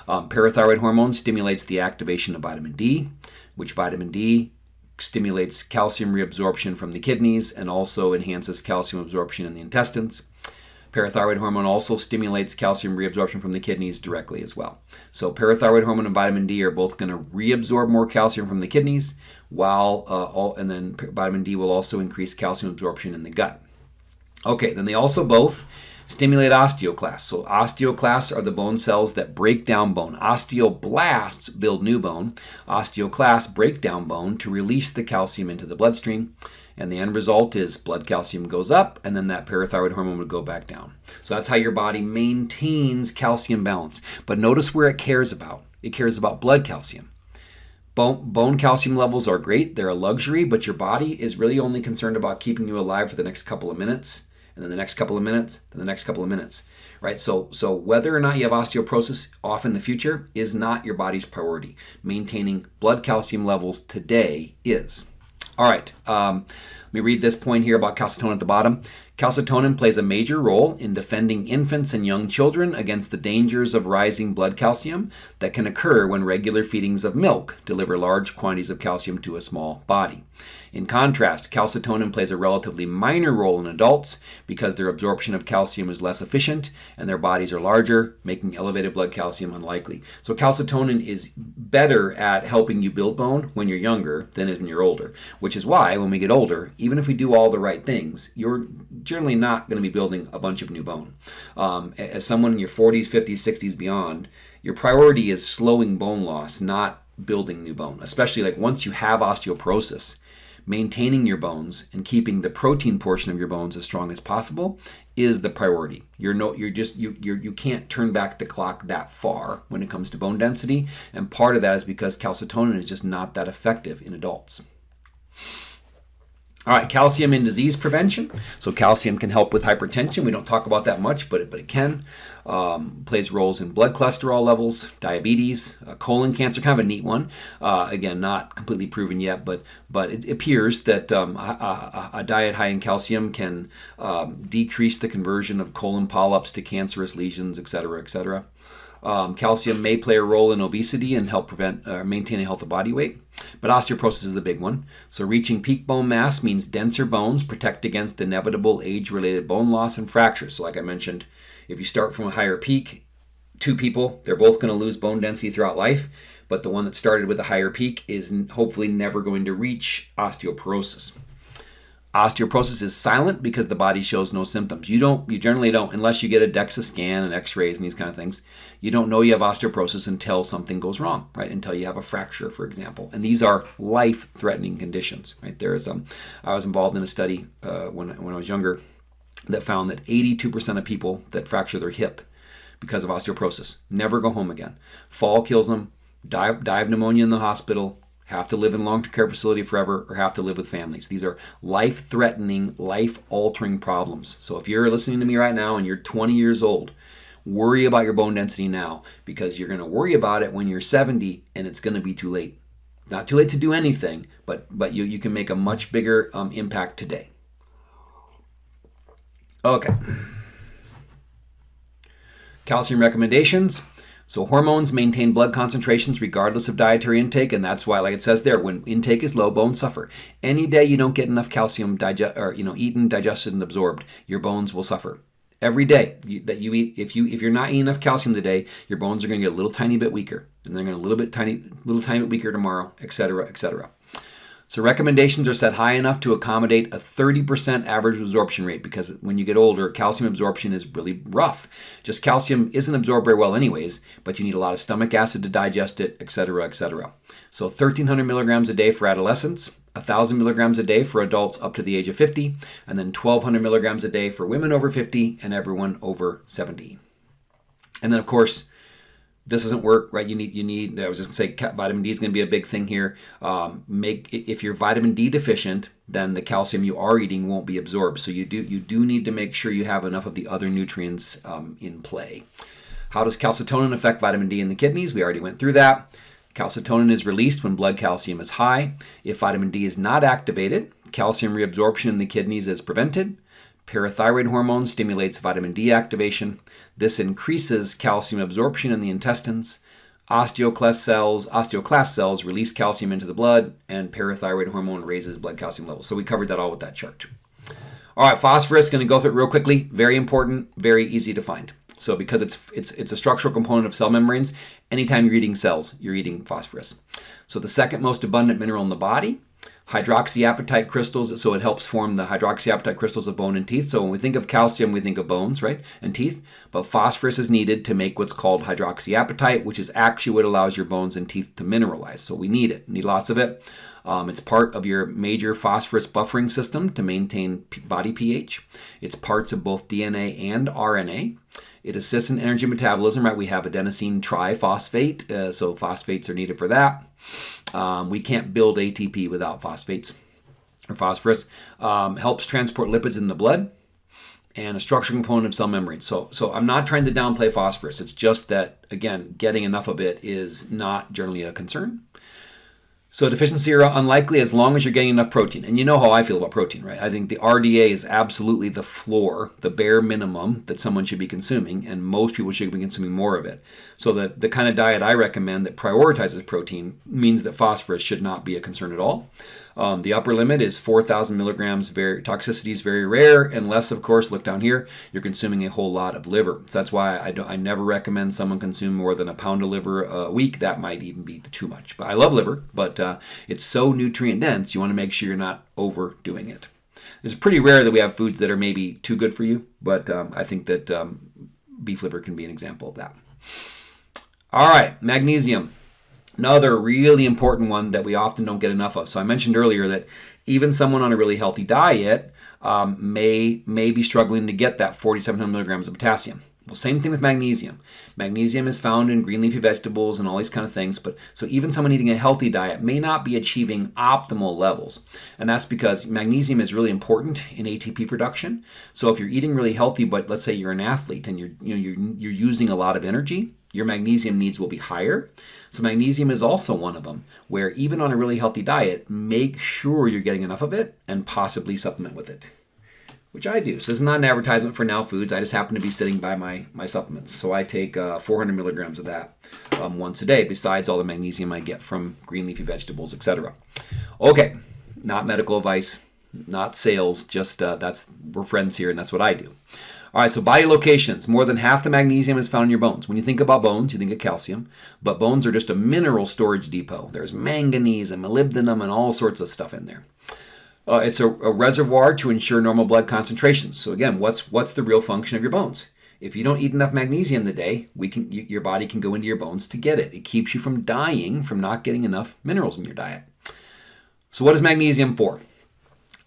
Um, parathyroid hormone stimulates the activation of vitamin D, which vitamin D stimulates calcium reabsorption from the kidneys and also enhances calcium absorption in the intestines. Parathyroid hormone also stimulates calcium reabsorption from the kidneys directly as well. So parathyroid hormone and vitamin D are both going to reabsorb more calcium from the kidneys, while uh, all, and then vitamin D will also increase calcium absorption in the gut. Okay, then they also both stimulate osteoclasts. So osteoclasts are the bone cells that break down bone. Osteoblasts build new bone. Osteoclasts break down bone to release the calcium into the bloodstream. And the end result is blood calcium goes up, and then that parathyroid hormone would go back down. So that's how your body maintains calcium balance. But notice where it cares about. It cares about blood calcium. Bone, bone calcium levels are great, they're a luxury, but your body is really only concerned about keeping you alive for the next couple of minutes, and then the next couple of minutes, then the next couple of minutes. Right? So so whether or not you have osteoporosis off in the future is not your body's priority. Maintaining blood calcium levels today is. All right. Um, let me read this point here about calcitonin at the bottom. Calcitonin plays a major role in defending infants and young children against the dangers of rising blood calcium that can occur when regular feedings of milk deliver large quantities of calcium to a small body. In contrast, calcitonin plays a relatively minor role in adults because their absorption of calcium is less efficient and their bodies are larger, making elevated blood calcium unlikely. So calcitonin is better at helping you build bone when you're younger than when you're older, which is why when we get older, even if we do all the right things, you're generally not going to be building a bunch of new bone. Um, as someone in your 40s, 50s, 60s, beyond, your priority is slowing bone loss, not building new bone, especially like once you have osteoporosis maintaining your bones and keeping the protein portion of your bones as strong as possible is the priority. You're no, you're just you you're, you can't turn back the clock that far when it comes to bone density, and part of that is because calcitonin is just not that effective in adults. All right, calcium in disease prevention. So calcium can help with hypertension. We don't talk about that much, but it, but it can. Um, plays roles in blood cholesterol levels, diabetes, uh, colon cancer, kind of a neat one. Uh, again, not completely proven yet, but but it appears that um, a, a, diet high in calcium can um, decrease the conversion of colon polyps to cancerous lesions, et cetera, et cetera. Um, calcium may play a role in obesity and help prevent or uh, maintain a healthy body weight. But osteoporosis is the big one. So reaching peak bone mass means denser bones protect against inevitable age-related bone loss and fractures. So like I mentioned, if you start from a higher peak, two people, they're both going to lose bone density throughout life, but the one that started with a higher peak is hopefully never going to reach osteoporosis. Osteoporosis is silent because the body shows no symptoms. You don't, you generally don't, unless you get a DEXA scan and X-rays and these kind of things. You don't know you have osteoporosis until something goes wrong, right? Until you have a fracture, for example. And these are life-threatening conditions, right? There is, um, I was involved in a study uh, when when I was younger that found that 82% of people that fracture their hip because of osteoporosis never go home again. Fall kills them, die, die of pneumonia in the hospital, have to live in long-term care facility forever, or have to live with families. These are life-threatening, life-altering problems. So if you're listening to me right now and you're 20 years old, worry about your bone density now because you're going to worry about it when you're 70 and it's going to be too late. Not too late to do anything, but but you, you can make a much bigger um, impact today. Okay. Calcium recommendations. So hormones maintain blood concentrations regardless of dietary intake, and that's why, like it says there, when intake is low, bones suffer. Any day you don't get enough calcium digest or you know eaten, digested, and absorbed, your bones will suffer. Every day that you eat, if you if you're not eating enough calcium today, your bones are going to get a little tiny bit weaker, and they're going to a little bit tiny, little tiny bit weaker tomorrow, etc., etc. So recommendations are set high enough to accommodate a 30% average absorption rate because when you get older, calcium absorption is really rough. Just calcium isn't absorbed very well anyways, but you need a lot of stomach acid to digest it, etc., etc. So 1300 milligrams a day for adolescents, 1000 milligrams a day for adults up to the age of 50, and then 1200 milligrams a day for women over 50 and everyone over 70. And then of course, this doesn't work, right? You need, you need. I was just gonna say, vitamin D is to be a big thing here. Um, make if you're vitamin D deficient, then the calcium you are eating won't be absorbed. So you do, you do need to make sure you have enough of the other nutrients um, in play. How does calcitonin affect vitamin D in the kidneys? We already went through that. Calcitonin is released when blood calcium is high. If vitamin D is not activated, calcium reabsorption in the kidneys is prevented. Parathyroid hormone stimulates vitamin D activation. This increases calcium absorption in the intestines. Osteoclast cells, osteoclast cells release calcium into the blood, and parathyroid hormone raises blood calcium levels. So we covered that all with that chart. All right, phosphorus, going to go through it real quickly. Very important, very easy to find. So because it's it's it's a structural component of cell membranes, anytime you're eating cells, you're eating phosphorus. So the second most abundant mineral in the body, hydroxyapatite crystals, so it helps form the hydroxyapatite crystals of bone and teeth. So when we think of calcium, we think of bones, right, and teeth. But phosphorus is needed to make what's called hydroxyapatite, which is actually what allows your bones and teeth to mineralize. So we need it, need lots of it. Um, it's part of your major phosphorus buffering system to maintain body pH. It's parts of both DNA and RNA. It assists in energy metabolism, right? We have adenosine triphosphate, uh, so phosphates are needed for that. Um, we can't build ATP without phosphates or phosphorus. Um, helps transport lipids in the blood and a structural component of cell membranes. So, so I'm not trying to downplay phosphorus. It's just that, again, getting enough of it is not generally a concern. So deficiency are unlikely as long as you're getting enough protein. And you know how I feel about protein, right? I think the RDA is absolutely the floor, the bare minimum that someone should be consuming, and most people should be consuming more of it. So the, the kind of diet I recommend that prioritizes protein means that phosphorus should not be a concern at all. Um, the upper limit is 4,000 milligrams. Very toxicity is very rare, unless, of course, look down here, you're consuming a whole lot of liver. So that's why I, I never recommend someone consume more than a pound of liver a week. That might even be too much. But I love liver, but uh, it's so nutrient dense, you want to make sure you're not overdoing it. It's pretty rare that we have foods that are maybe too good for you, but um, I think that um, beef liver can be an example of that. All right, magnesium. Another really important one that we often don't get enough of. So I mentioned earlier that even someone on a really healthy diet um, may may be struggling to get that 4,700 milligrams of potassium. Well, same thing with magnesium. Magnesium is found in green leafy vegetables and all these kind of things, but so even someone eating a healthy diet may not be achieving optimal levels. And that's because magnesium is really important in ATP production. So if you're eating really healthy, but let's say you're an athlete and you're you know you're, you're using a lot of energy, your magnesium needs will be higher. So magnesium is also one of them, where even on a really healthy diet, make sure you're getting enough of it and possibly supplement with it, which I do. So is not an advertisement for Now Foods. I just happen to be sitting by my, my supplements. So I take uh, 400 milligrams of that um, once a day, besides all the magnesium I get from green leafy vegetables, etc. Okay, not medical advice, not sales, just uh, that's we're friends here and that's what I do. All right, so body locations. More than half the magnesium is found in your bones. When you think about bones, you think of calcium, but bones are just a mineral storage depot. There's manganese and molybdenum and all sorts of stuff in there. Uh, it's a, a reservoir to ensure normal blood concentrations. So again, what's what's the real function of your bones? If you don't eat enough magnesium today, we can your body can go into your bones to get it. It keeps you from dying from not getting enough minerals in your diet. So what is magnesium for?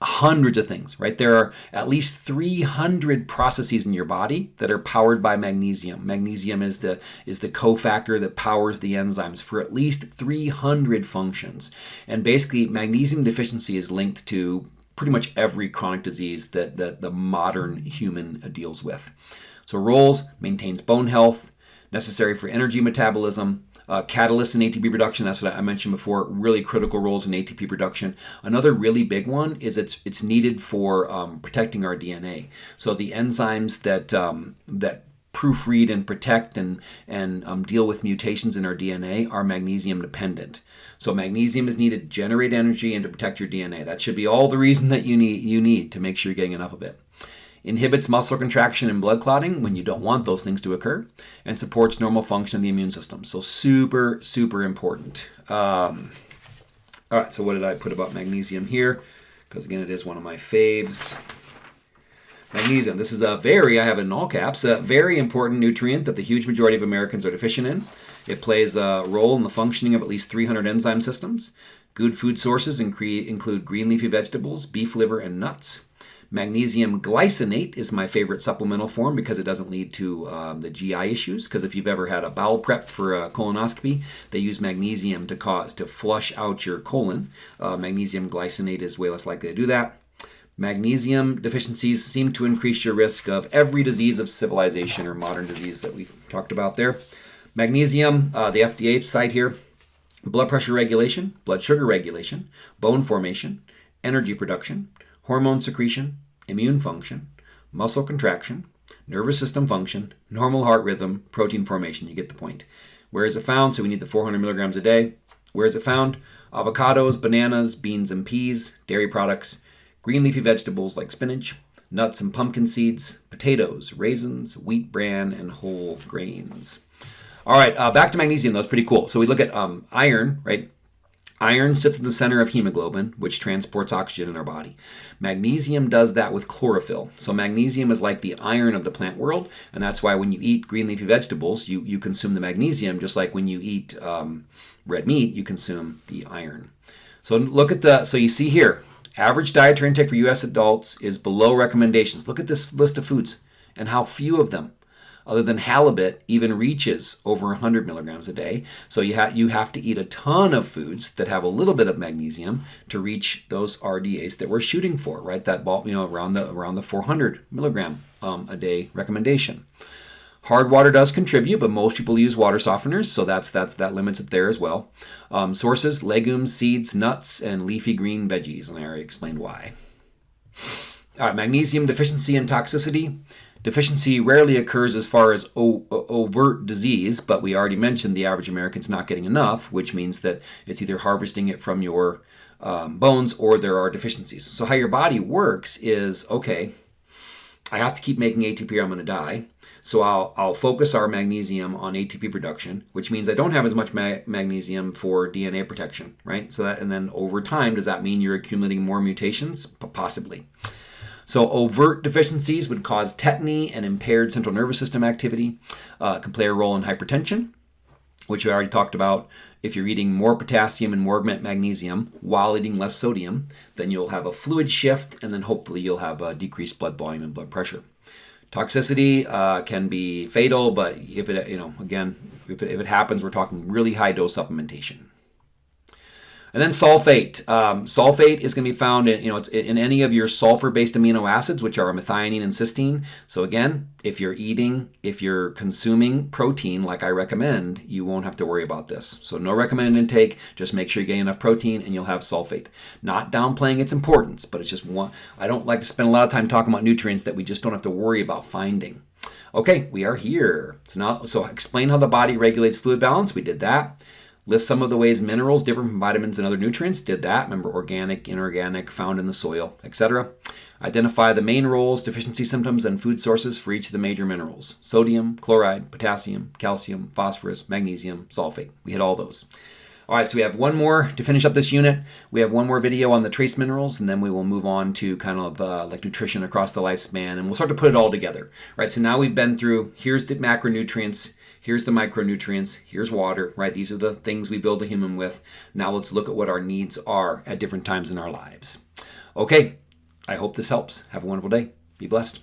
Hundreds of things, right? There are at least 300 processes in your body that are powered by magnesium. Magnesium is the is the cofactor that powers the enzymes for at least 300 functions. And basically magnesium deficiency is linked to pretty much every chronic disease that, that the modern human deals with. So roles maintains bone health, necessary for energy metabolism, uh, catalysts in ATP production, that's what I mentioned before, really critical roles in ATP production. Another really big one is it's it's needed for um, protecting our DNA. So the enzymes that um, that proofread and protect and and um, deal with mutations in our DNA are magnesium dependent. So magnesium is needed to generate energy and to protect your DNA. That should be all the reason that you need you need to make sure you're getting enough of it inhibits muscle contraction and blood clotting when you don't want those things to occur, and supports normal function of the immune system. So super, super important. Um, all right, so what did I put about magnesium here? Because again, it is one of my faves. Magnesium. This is a very, I have it in all caps, a very important nutrient that the huge majority of Americans are deficient in. It plays a role in the functioning of at least 300 enzyme systems. Good food sources include green leafy vegetables, beef liver, and nuts. Magnesium glycinate is my favorite supplemental form because it doesn't lead to um, the GI issues. Because if you've ever had a bowel prep for a colonoscopy, they use magnesium to cause to flush out your colon. Uh, magnesium glycinate is way less likely to do that. Magnesium deficiencies seem to increase your risk of every disease of civilization or modern disease that we talked about there. Magnesium, uh, the FDA site here, blood pressure regulation, blood sugar regulation, bone formation, energy production, hormone secretion, immune function, muscle contraction, nervous system function, normal heart rhythm, protein formation. You get the point. Where is it found? So we need the 400 milligrams a day. Where is it found? Avocados, bananas, beans and peas, dairy products, green leafy vegetables like spinach, nuts and pumpkin seeds, potatoes, raisins, wheat bran, and whole grains. All right, uh, back to magnesium. That was pretty cool. So we look at um, iron, right? Iron sits in the center of hemoglobin, which transports oxygen in our body. Magnesium does that with chlorophyll. So magnesium is like the iron of the plant world, and that's why when you eat green leafy vegetables, you, you consume the magnesium, just like when you eat um, red meat, you consume the iron. So look at the, so you see here, average dietary intake for U.S. adults is below recommendations. Look at this list of foods and how few of them other than halibut, even reaches over 100 milligrams a day. So you, ha- you have to eat a ton of foods that have a little bit of magnesium to reach those RDAs that we're shooting for, right? That ball, you know, around the around the 400 milligram um, a day recommendation. Hard water does contribute, but most people use water softeners, so that's that's that limits it there as well. Um, sources: legumes, seeds, nuts, and leafy green veggies, and I already explained why. All right, magnesium deficiency and toxicity. Deficiency rarely occurs as far as overt disease, but we already mentioned the average American's not getting enough, which means that it's either harvesting it from your um, bones or there are deficiencies. So, how your body works is okay, I have to keep making ATP or I'm going to die. So, I'll, I'll focus our magnesium on ATP production, which means I don't have as much ma magnesium for DNA protection, right? So, that, and then over time, does that mean you're accumulating more mutations? P possibly. So overt deficiencies would cause tetany and impaired central nervous system activity, uh, can play a role in hypertension, which we already talked about. If you're eating more potassium and more magnesium while eating less sodium, then you'll have a fluid shift and then hopefully you'll have a decreased blood volume and blood pressure. Toxicity uh, can be fatal, but if it, you know, again, if it, if it happens, we're talking really high dose supplementation. And then sulfate. Um, sulfate is going to be found in, you know, in any of your sulfur-based amino acids, which are methionine and cysteine. So again, if you're eating, if you're consuming protein like I recommend, you won't have to worry about this. So no recommended intake, just make sure you get enough protein and you'll have sulfate. Not downplaying its importance, but it's just one, I don't like to spend a lot of time talking about nutrients that we just don't have to worry about finding. Okay, we are here. So now, so explain how the body regulates fluid balance. We did that. List some of the ways minerals differ from vitamins and other nutrients. Did that. Remember organic, inorganic, found in the soil, etc. Identify the main roles, deficiency symptoms, and food sources for each of the major minerals. Sodium, chloride, potassium, calcium, phosphorus, magnesium, sulfate. We hit all those. All right, so we have one more to finish up this unit. We have one more video on the trace minerals, and then we will move on to kind of uh, like nutrition across the lifespan, and we'll start to put it all together. All right, so now we've been through, here's the macronutrients, Here's the micronutrients. Here's water, right? These are the things we build a human with. Now let's look at what our needs are at different times in our lives. Okay, I hope this helps. Have a wonderful day. Be blessed.